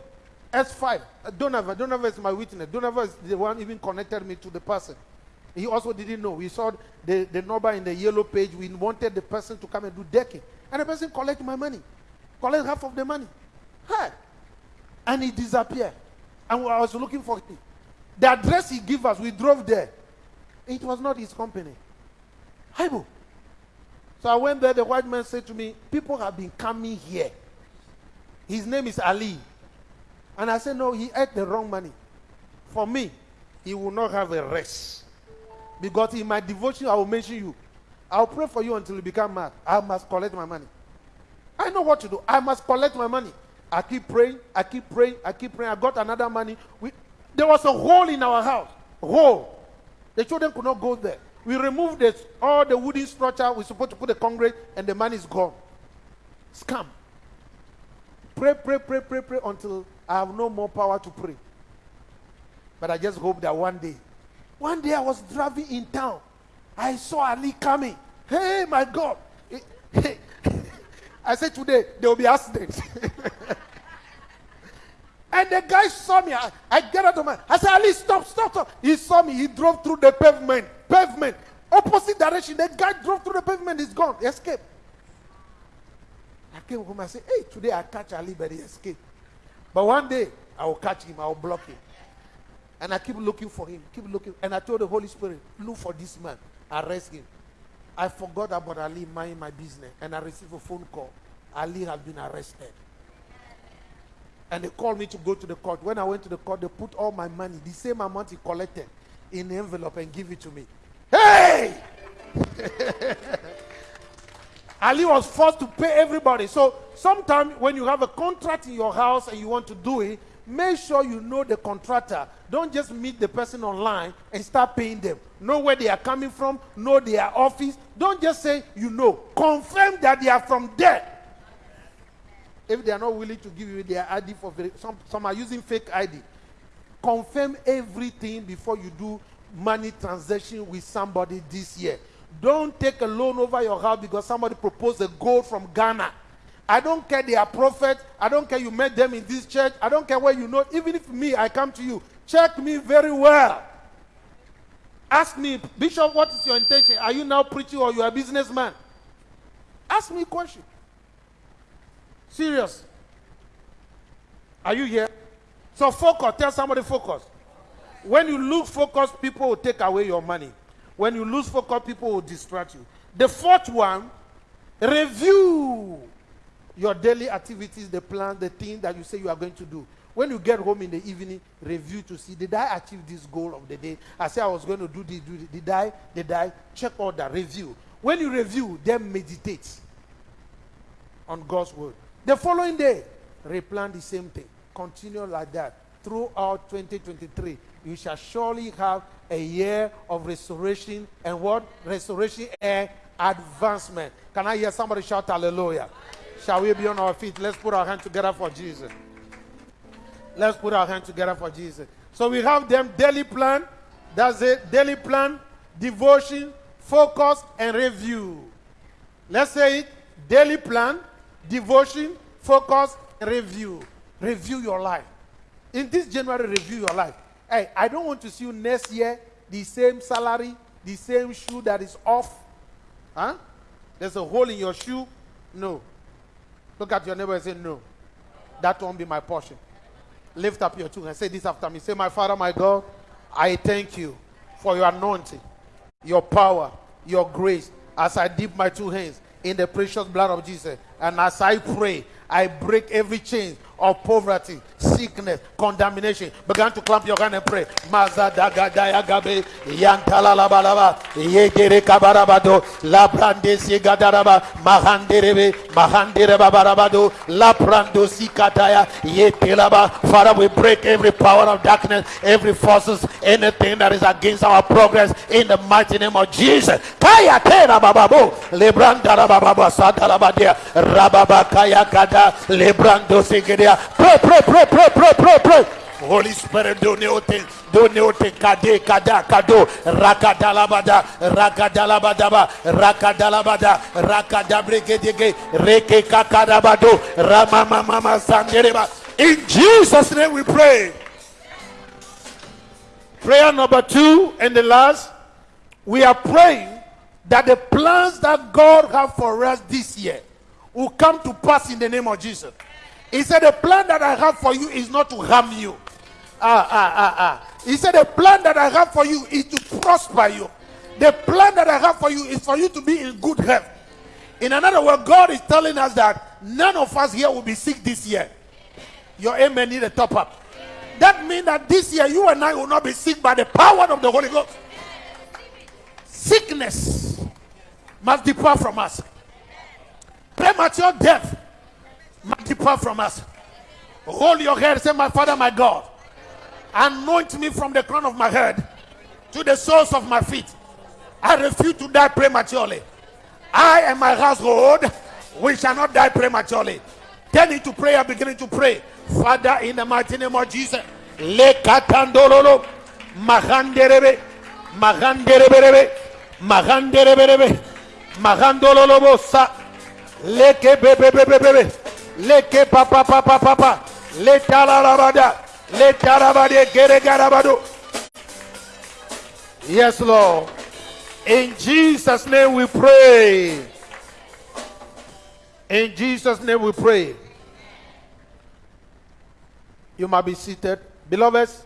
S5. Uh, Donovan, Donovan is my witness. Donovan is the one even connected me to the person. He also didn't know. We saw the, the number in the yellow page. We wanted the person to come and do decking. And the person collect my money. Collect half of the money. Hey. And he disappeared. And I was looking for him. The address he gave us, we drove there. It was not his company. Haibo. So I went there. The white man said to me, People have been coming here. His name is Ali. And I said, No, he ate the wrong money. For me, he will not have a rest. Because in my devotion, I will mention you. I'll pray for you until you become mad. I must collect my money. I know what to do. I must collect my money. I keep praying. I keep praying. I keep praying. I got another money. We, there was a hole in our house. Hole. The children could not go there. We removed this, all the wooden structure. We're supposed to put the concrete, and the money is gone. Scam. Pray, pray, pray, pray, pray until I have no more power to pray. But I just hope that one day, one day I was driving in town. I saw Ali coming. Hey, my God. I said today there will be accidents. and the guy saw me. I, I get out of my. I said, Ali, stop, stop, stop. He saw me. He drove through the pavement. Pavement. Opposite direction. The guy drove through the pavement. He's gone. He escaped. I came home. I said, Hey, today I catch Ali, but he escaped. But one day I will catch him. I will block him. And I keep looking for him. Keep looking. And I told the Holy Spirit, look for this man. Arrest him. I forgot about Ali minding my business. And I received a phone call. Ali has been arrested. And they called me to go to the court. When I went to the court, they put all my money, the same amount he collected, in the envelope and give it to me. Hey! Ali was forced to pay everybody. So sometimes when you have a contract in your house and you want to do it, make sure you know the contractor. Don't just meet the person online and start paying them. Know where they are coming from, know their office. Don't just say you know. Confirm that they are from there. If they are not willing to give you their ID for some, some are using fake ID. Confirm everything before you do money transaction with somebody this year. Don't take a loan over your house because somebody proposed a gold from Ghana. I don't care they are prophets. I don't care you met them in this church. I don't care where you know. Even if me, I come to you, check me very well. Ask me, Bishop, what is your intention? Are you now preaching or you are a businessman? Ask me a question. Serious. Are you here? So focus. Tell somebody focus. When you lose focus, people will take away your money. When you lose focus, people will distract you. The fourth one, review your daily activities, the plan, the thing that you say you are going to do. When you get home in the evening, review to see did I achieve this goal of the day? I said I was going to do this, do this. Did I? Did I? Check all that. Review. When you review, then meditate on God's word. The following day, replan the same thing. Continue like that throughout 2023. You shall surely have a year of restoration and what? Restoration and advancement. Can I hear somebody shout hallelujah? Shall we be on our feet? Let's put our hand together for Jesus. Let's put our hand together for Jesus. So we have them daily plan. That's it. Daily plan, devotion, focus, and review. Let's say it. Daily plan, devotion, focus, review. Review your life. In this January, review your life. Hey, I don't want to see you next year, the same salary, the same shoe that is off. Huh? There's a hole in your shoe. No. Look at your neighbor and say, No. That won't be my portion. Lift up your two and say this after me. Say, My Father, my God, I thank you for your anointing, your power, your grace as I dip my two hands in the precious blood of Jesus. And as I pray, I break every chain of poverty, sickness, condemnation. Begin to clamp your hand and pray. Mazadagadayagabe, yantalalabalaba, yegere kabarabado, labrande sigadaraba, mahanderebe, mahandereba barabado, labrando sikataya, yetelaba. Father, we break every power of darkness, every forces, anything that is against our progress in the mighty name of Jesus. Kaya tera bababo, lebranda rababa sadalabadia, rababa kaya kada, lebrando sigede Pray, pray, pray, pray, pray, pray, pray. Holy Spirit, doneote, doneote, kade, kada, kado, rakadalabada, rakadalabadaba, rakadalabada, rakadabregedege, reke kakadabado, ramamamama sandereba. In Jesus' name we pray. Prayer number two and the last, we are praying that the plans that God have for us this year will come to pass in the name of Jesus. He said, The plan that I have for you is not to harm you. Ah, ah, ah, ah. He said, The plan that I have for you is to prosper you. The plan that I have for you is for you to be in good health. In another word, God is telling us that none of us here will be sick this year. Your amen need a top up. That means that this year you and I will not be sick by the power of the Holy Ghost. Sickness must depart from us. Premature death must depart from us. Hold your head, say, My Father, my God, anoint me from the crown of my head to the soles of my feet. I refuse to die prematurely. I and my household, we shall not die prematurely. Turn into prayer, beginning to pray. Father, in the mighty name of Jesus, le katandololo, mahanderebe, mahanderebebe, mahanderebebe, mahandololo sa, leke bebebebebe, leke papa papa papa, le talarabada, le tarabade gere garabado. Yes, Lord. In Jesus' name we pray. In Jesus' name we pray. You might be seated. Beloveds,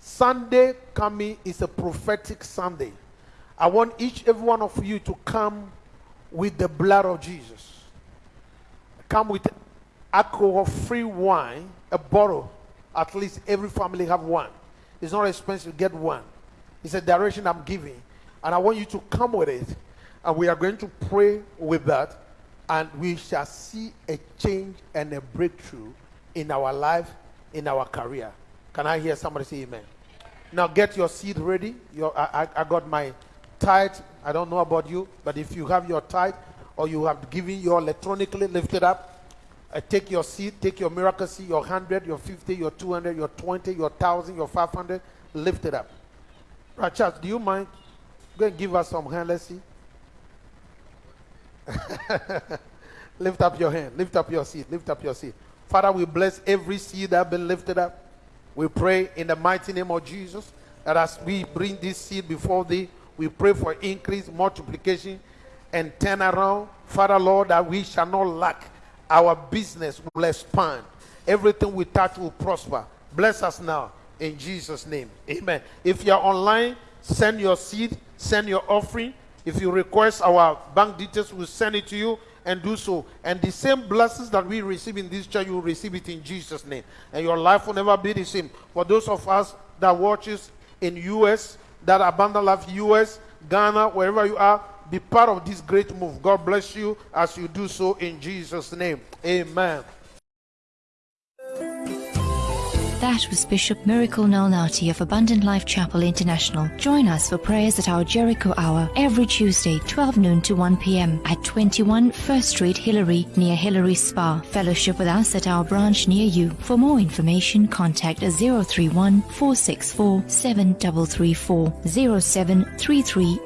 Sunday coming is a prophetic Sunday. I want each every one of you to come with the blood of Jesus. Come with alcohol-free wine, a bottle. At least every family have one. It's not expensive. To get one. It's a direction I'm giving, and I want you to come with it. And we are going to pray with that, and we shall see a change and a breakthrough in our life in our career. Can I hear somebody say amen? Now get your seed ready. Your, I, I, got my tithe. I don't know about you, but if you have your tithe or you have given your electronically lifted up, uh, take your seed, take your miracle seed, your 100, your 50, your 200, your 20, your 1,000, your 500, lift it up. Right, Charles, do you mind? Go and give us some hand. Let's see. lift up your hand. Lift up your seed. Lift up your seed. Father, we bless every seed that has been lifted up. We pray in the mighty name of Jesus that as we bring this seed before thee, we pray for increase, multiplication, and turn around. Father, Lord, that we shall not lack. Our business will expand. Everything we touch will prosper. Bless us now in Jesus' name. Amen. If you're online, send your seed, send your offering. If you request our bank details, we'll send it to you and do so. And the same blessings that we receive in this church, you will receive it in Jesus' name. And your life will never be the same. For those of us that watches in US, that Abundant Life US, Ghana, wherever you are, be part of this great move. God bless you as you do so in Jesus' name. Amen. That was Bishop Miracle Nolnati of Abundant Life Chapel International. Join us for prayers at our Jericho Hour every Tuesday, 12 noon to 1 p.m. at 21 First Street, Hillary, near Hillary Spa. Fellowship with us at our branch near you. For more information, contact 031 464 7334 0733